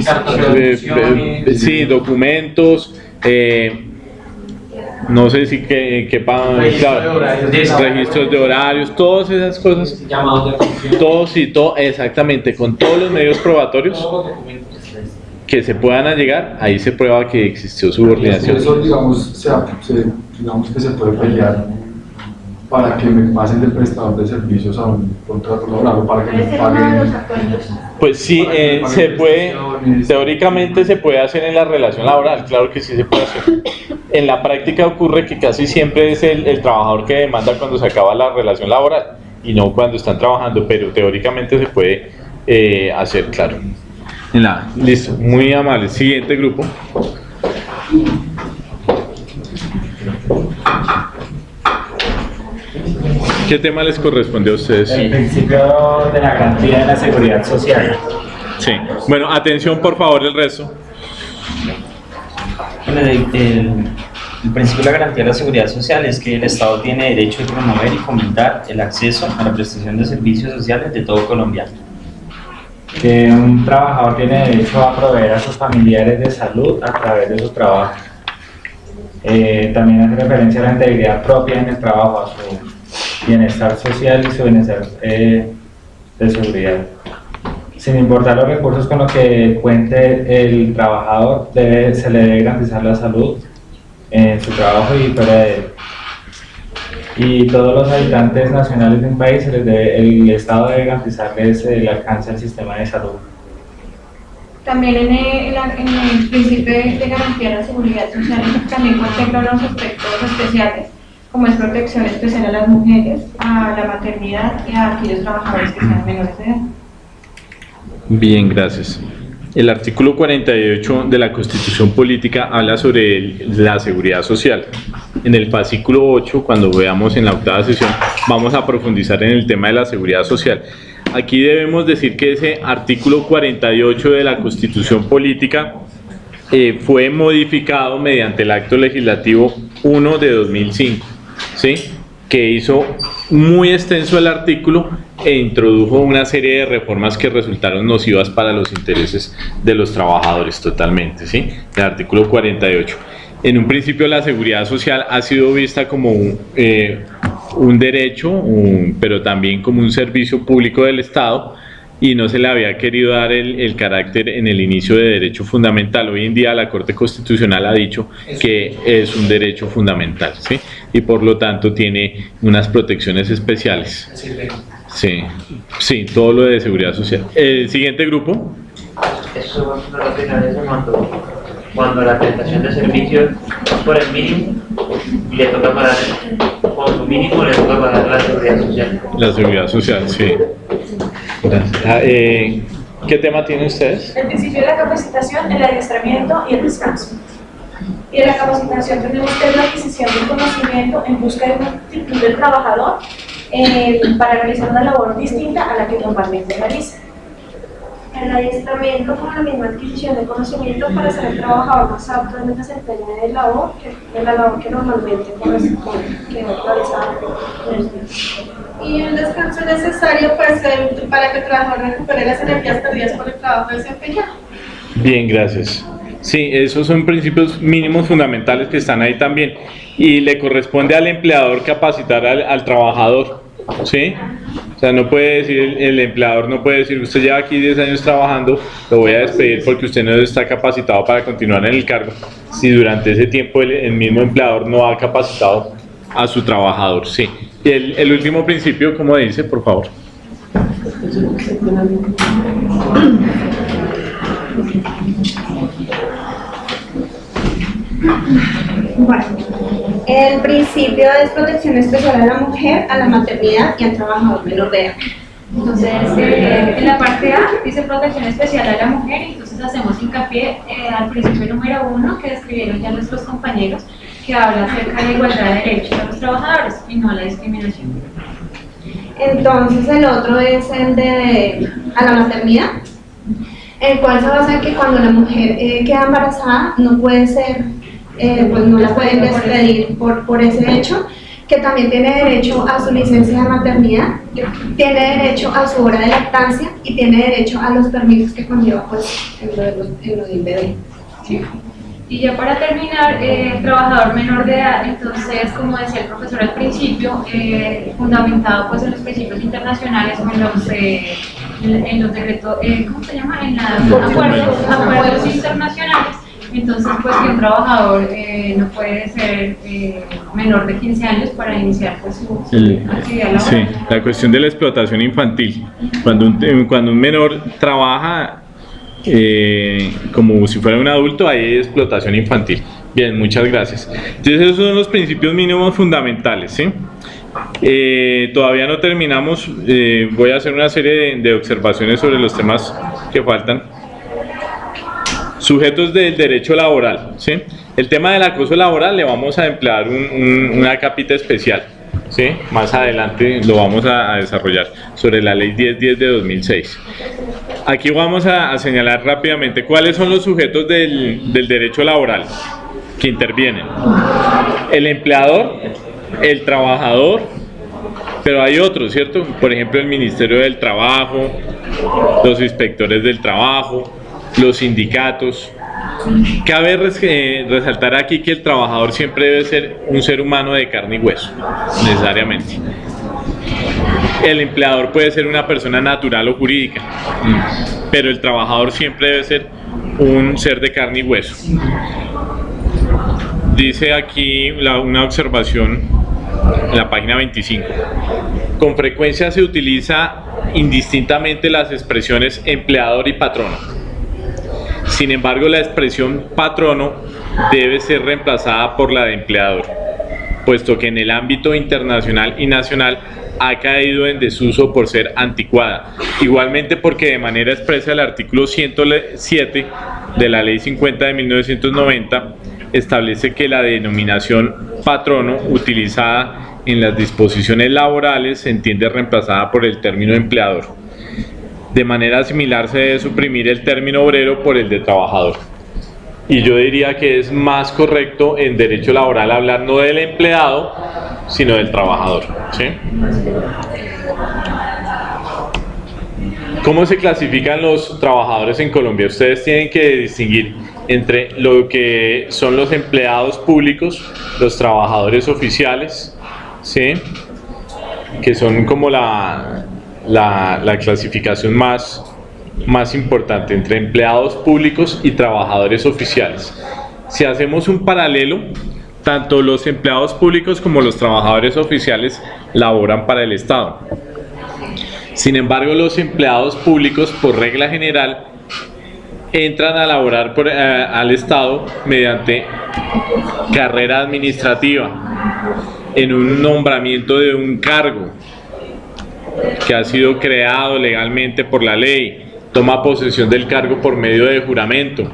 eh, eh, sí, documentos, eh, no sé si que, que pa- Registro claro, de horarios. registros de horarios, todas esas cosas, Llamados de atención. todos y todo, exactamente, con todos los medios probatorios que se puedan allegar, ahí se prueba que existió subordinación. eso, digamos, se, se- digamos que se puede pelear para que me pasen del prestador de servicios a un contrato laboral o para que me paguen. acuerdos. Pues sí, eh, se puede, teóricamente se puede hacer en la relación laboral, claro que sí se puede hacer. En la práctica ocurre que casi siempre es el, el trabajador que demanda cuando se acaba la relación laboral y no cuando están trabajando, pero teóricamente se puede eh, hacer, claro. Nada, listo, muy amable. Siguiente grupo. ¿Qué tema les corresponde a ustedes? El principio de la garantía de la seguridad social. Sí. Bueno, atención por favor el resto. Bueno, el, el- el principio de la garantía de la seguridad social es que el Estado tiene derecho de promover y fomentar el acceso a la prestación de servicios sociales de todo colombiano. Que un trabajador tiene derecho a proveer a sus familiares de salud a través de su trabajo. Eh, también hace referencia a la integridad propia en el trabajo, a su bienestar social y su bienestar eh, de seguridad. Sin importar los recursos con los que cuente el trabajador, debe- se le debe garantizar la salud en su trabajo y fuera de él. Y todos los habitantes nacionales de un país, se les debe- el Estado debe garantizarles el alcance al sistema de salud. También en el, en el principio de garantía de la seguridad social también contempla unos aspectos especiales, como es protección especial a las mujeres, a la maternidad y a aquellos trabajadores que sean menores de edad. Bien, gracias. El artículo 48 de la Constitución Política habla sobre la seguridad social. En el fascículo 8, cuando veamos en la octava sesión, vamos a profundizar en el tema de la seguridad social. Aquí debemos decir que ese artículo 48 de la Constitución Política eh, fue modificado mediante el acto legislativo 1 de 2005, ¿sí? que hizo muy extenso el artículo e introdujo una serie de reformas que resultaron nocivas para los intereses de los trabajadores totalmente, ¿sí? El artículo 48. En un principio la seguridad social ha sido vista como un, eh, derecho, pero también como un servicio público del Estado y no se le había querido dar el, el carácter en el inicio de derecho fundamental. Hoy en día la Corte Constitucional ha dicho que es un derecho fundamental, ¿sí? Y por lo tanto tiene unas protecciones especiales. Sí, sí, todo lo de seguridad social. El siguiente grupo. Eso no lo penaliza cuando, cuando la prestación de servicios es por el mínimo y le toca pagar, por su mínimo le toca pagar la seguridad social. La seguridad social, sí. Ah, eh, ¿Qué tema tienen ustedes? El principio de la capacitación, el adiestramiento y el descanso. Y en la capacitación tenemos que la adquisición del conocimiento en busca de una actitud del trabajador eh, para realizar una labor distinta a la que normalmente realiza. El adiestramiento con la misma adquisición de conocimiento para ser el trabajador más apto en el desempeño de labor que de la labor que normalmente corresponde, que. Y el descanso necesario pues, eh, para que el trabajador recupere las energías perdidas por el trabajo desempeñado. Bien, gracias. Sí, esos son principios mínimos fundamentales que están ahí también. Y le corresponde al empleador capacitar al, al trabajador, ¿sí? O sea, no puede decir, el, el empleador no puede decir, usted lleva aquí 10 años trabajando, lo voy a despedir porque usted no está capacitado para continuar en el cargo, si durante ese tiempo el, el mismo empleador no ha capacitado a su trabajador, sí. Y el, el último principio, ¿cómo dice, por favor? Bueno, el principio es protección especial a la mujer, a la maternidad y al trabajador menor de edad. Entonces, eh, en la parte A dice protección especial a la mujer, y entonces hacemos hincapié eh, al principio número uno que describieron ya nuestros compañeros, que habla acerca de la igualdad de derechos a los trabajadores y no a la discriminación. Entonces el otro es el de a la maternidad, el cual se basa en que cuando la mujer eh, queda embarazada no puede ser, eh, pues no la pueden despedir por, por ese hecho, que también tiene derecho a su licencia de maternidad, tiene derecho a su hora de lactancia y tiene derecho a los permisos que conlleva pues en lo, de los- en lo del bebé. Y ya para terminar, eh, trabajador menor de edad, entonces, como decía el profesor al principio, eh, fundamentado pues en los principios internacionales o en los, eh, en en los decretos, eh, ¿cómo se llama? En los acuerdos, acuerdos internacionales. Entonces, pues que un trabajador eh, no puede ser eh, menor de 15 años para iniciar pues su, El- actividad laboral. sí, la cuestión de la explotación infantil. Cuando un, cuando un menor trabaja eh, como si fuera un adulto, hay explotación infantil. Bien, muchas gracias. Entonces esos son los principios mínimos fundamentales. ¿sí? Eh, todavía no terminamos, eh, voy a hacer una serie de, de observaciones sobre los temas que faltan. Sujetos del derecho laboral. ¿sí? El tema del acoso laboral le vamos a emplear un- un- una capita especial. ¿sí? Más adelante lo vamos a, desarrollar sobre la ley 1010 de 2006. Aquí vamos a, a señalar rápidamente cuáles son los sujetos del, del derecho laboral. que intervienen. El empleador, el trabajador, pero hay otros, ¿cierto? Por ejemplo, el Ministerio del Trabajo, los inspectores del trabajo, los sindicatos. Cabe eh, resaltar aquí que el trabajador siempre debe ser un ser humano de carne y hueso, necesariamente. El empleador puede ser una persona natural o jurídica, pero el trabajador siempre debe ser un ser de carne y hueso. Dice aquí una observación en la página 25. Con frecuencia se utiliza indistintamente las expresiones empleador y patrono. Sin embargo, la expresión patrono debe ser reemplazada por la de empleador, puesto que en el ámbito internacional y nacional ha caído en desuso por ser anticuada. Igualmente porque de manera expresa el artículo 107 de la Ley 50 de 1990 establece que la denominación patrono utilizada en las disposiciones laborales se entiende reemplazada por el término empleador. De manera similar se debe suprimir el término obrero por el de trabajador. Y yo diría que es más correcto en derecho laboral hablar no del empleado, sino del trabajador. ¿sí? ¿Cómo se clasifican los trabajadores en Colombia? Ustedes tienen que distinguir entre lo que son los empleados públicos, los trabajadores oficiales, ¿sí? que son como la, la, clasificación más, más importante entre empleados públicos y trabajadores oficiales. Si hacemos un paralelo, tanto los empleados públicos como los trabajadores oficiales laboran para el Estado. Sin embargo, los empleados públicos, por regla general, entran a laborar eh, al Estado mediante carrera administrativa, en un nombramiento de un cargo que ha sido creado legalmente por la ley, toma posesión del cargo por medio de juramento,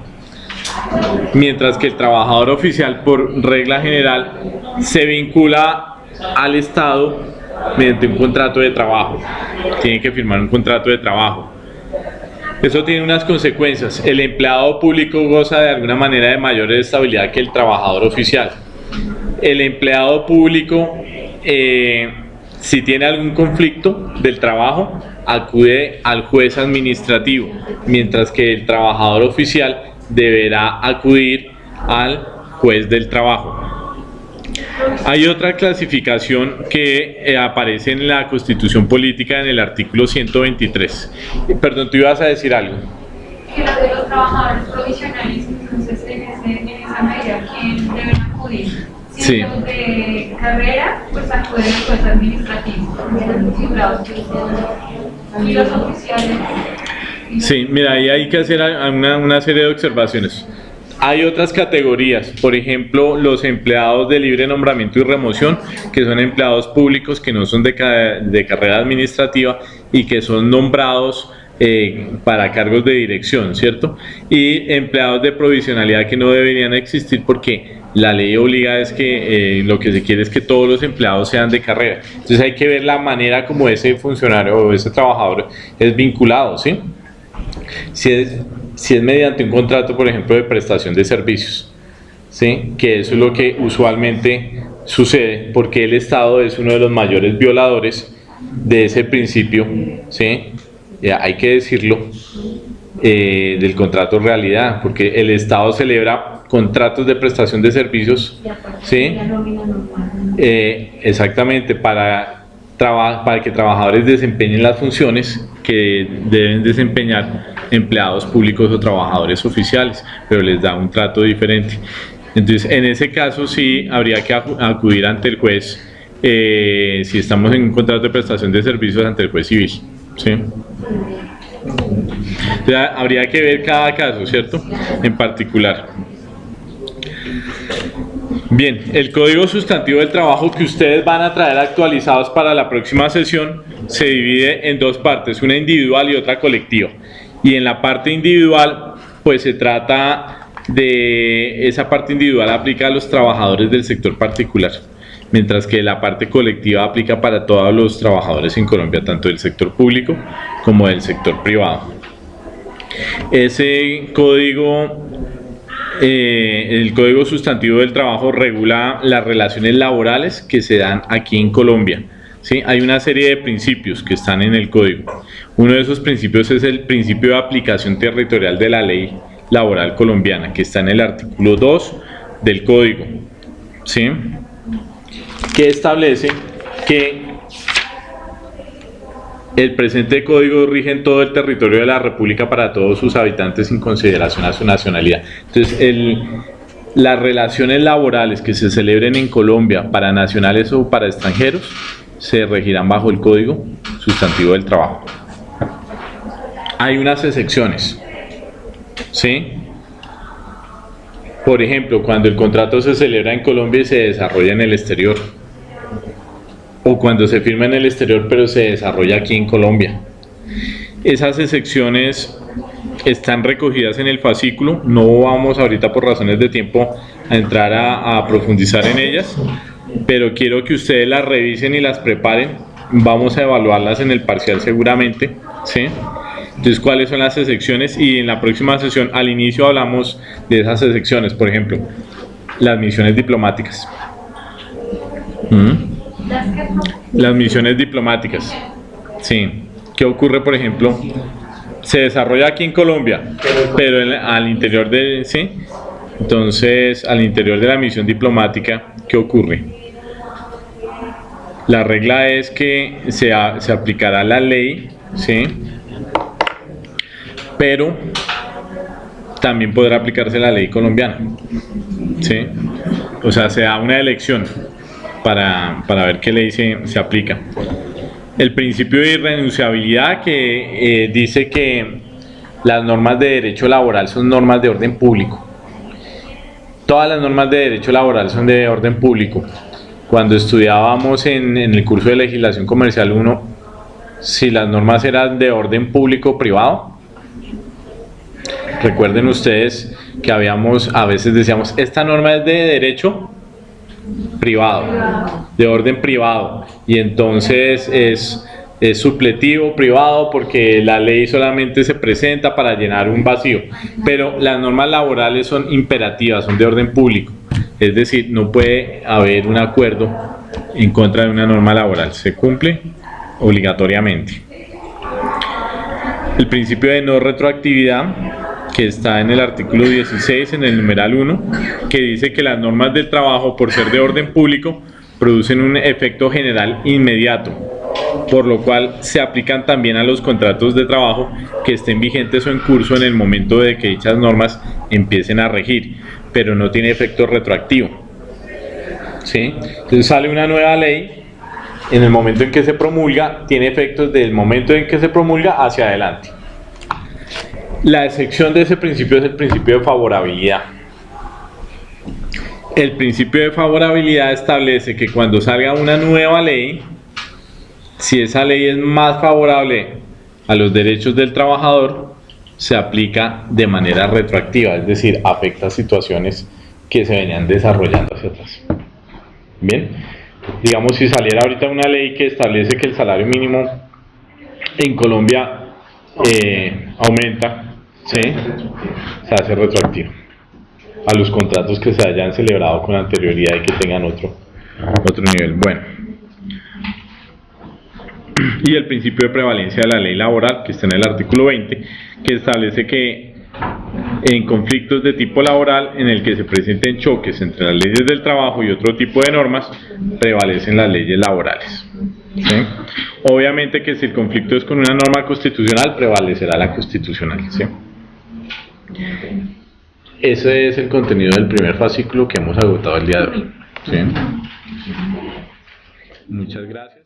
mientras que el trabajador oficial por regla general se vincula al Estado mediante un contrato de trabajo, tiene que firmar un contrato de trabajo. Eso tiene unas consecuencias. El empleado público goza de alguna manera de mayor estabilidad que el trabajador oficial. El empleado público, eh, si tiene algún conflicto del trabajo, acude al juez administrativo, mientras que el trabajador oficial deberá acudir al juez del trabajo. Hay otra clasificación que eh, aparece en la Constitución Política en el artículo 123. Perdón, tú ibas a decir algo. Que los de los trabajadores provisionales, entonces en, esa medida, ¿quién deben acudir? Si sí. los de carrera, pues acuden al juez administrativo. Y los oficiales. Sí, mira, ahí hay que hacer una, serie de observaciones. Hay otras categorías, por ejemplo, los empleados de libre nombramiento y remoción, que son empleados públicos que no son de, de carrera administrativa y que son nombrados eh, para cargos de dirección, ¿cierto? Y empleados de provisionalidad que no deberían existir porque la ley obliga es que eh, lo que se quiere es que todos los empleados sean de carrera. Entonces hay que ver la manera como ese funcionario o ese trabajador es vinculado, ¿sí? Si es, si es mediante un contrato, por ejemplo, de prestación de servicios, ¿sí? que eso es lo que usualmente sucede, porque el Estado es uno de los mayores violadores de ese principio, ¿sí? ya hay que decirlo, eh, del contrato realidad, porque el Estado celebra contratos de prestación de servicios, ¿sí? Eh, exactamente, para para que trabajadores desempeñen las funciones que deben desempeñar empleados públicos o trabajadores oficiales, pero les da un trato diferente. Entonces, en ese caso sí habría que acudir ante el juez, eh, si estamos en un contrato de prestación de servicios ante el juez civil. ¿sí? Habría que ver cada caso, ¿cierto? En particular. Bien, el código sustantivo del trabajo que ustedes van a traer actualizados para la próxima sesión se divide en dos partes, una individual y otra colectiva. Y en la parte individual, pues se trata de esa parte individual aplica a los trabajadores del sector particular, mientras que la parte colectiva aplica para todos los trabajadores en Colombia, tanto del sector público como del sector privado. Ese código eh, el Código Sustantivo del Trabajo regula las relaciones laborales que se dan aquí en Colombia. ¿sí? Hay una serie de principios que están en el código. Uno de esos principios es el principio de aplicación territorial de la ley laboral colombiana, que está en el artículo 2 del código, ¿sí? Que establece que el presente código rige en todo el territorio de la República para todos sus habitantes sin consideración a su nacionalidad. Entonces, las relaciones laborales que se celebren en Colombia para nacionales o para extranjeros se regirán bajo el Código Sustantivo del Trabajo. Hay unas excepciones, ¿sí? Por ejemplo, cuando el contrato se celebra en Colombia y se desarrolla en el exterior, o cuando se firma en el exterior pero se desarrolla aquí en Colombia. Esas excepciones están recogidas en el fascículo, no vamos ahorita por razones de tiempo a entrar a, profundizar en ellas, pero quiero que ustedes las revisen y las preparen, vamos a evaluarlas en el parcial seguramente, ¿sí? Entonces, ¿cuáles son las excepciones? Y en la próxima sesión, al inicio hablamos de esas excepciones, por ejemplo, las misiones diplomáticas. ¿Mm? Las misiones diplomáticas. Sí. ¿Qué ocurre, por ejemplo? Se desarrolla aquí en Colombia, pero al interior de... ¿Sí? Entonces, al interior de la misión diplomática, ¿qué ocurre? La regla es que se, se aplicará la ley, ¿sí? Pero también podrá aplicarse la ley colombiana, ¿sí? O sea, se da una elección para, para ver qué ley se, se aplica. El principio de irrenunciabilidad que eh, dice que las normas de derecho laboral son normas de orden público. Todas las normas de derecho laboral son de orden público. Cuando estudiábamos en, en el curso de legislación comercial 1, si las normas eran de orden público o privado, recuerden ustedes que habíamos, a veces decíamos, esta norma es de derecho privado, de orden privado, y entonces es, supletivo privado porque la ley solamente se presenta para llenar un vacío, pero las normas laborales son imperativas, son de orden público, es decir, no puede haber un acuerdo en contra de una norma laboral, se cumple obligatoriamente. El principio de no retroactividad que está en el artículo 16, en el numeral 1, que dice que las normas del trabajo, por ser de orden público, producen un efecto general inmediato, por lo cual se aplican también a los contratos de trabajo que estén vigentes o en curso en el momento de que dichas normas empiecen a regir, pero no tiene efecto retroactivo. ¿Sí? Entonces sale una nueva ley, en el momento en que se promulga, tiene efectos del momento en que se promulga hacia adelante. La excepción de ese principio es el principio de favorabilidad. El principio de favorabilidad establece que cuando salga una nueva ley, si esa ley es más favorable a los derechos del trabajador, se aplica de manera retroactiva, es decir, afecta situaciones que se venían desarrollando hacia atrás. Bien, digamos si saliera ahorita una ley que establece que el salario mínimo en Colombia eh, aumenta, ¿sí? se hace retroactivo a los contratos que se hayan celebrado con anterioridad y que tengan otro, otro nivel. Bueno, y el principio de prevalencia de la ley laboral, que está en el artículo 20, que establece que en conflictos de tipo laboral en el que se presenten choques entre las leyes del trabajo y otro tipo de normas, prevalecen las leyes laborales. ¿sí? Obviamente que si el conflicto es con una norma constitucional, prevalecerá la constitucional. ¿sí? Ese es el contenido del primer fascículo que hemos agotado el día de hoy. ¿sí? Muchas gracias.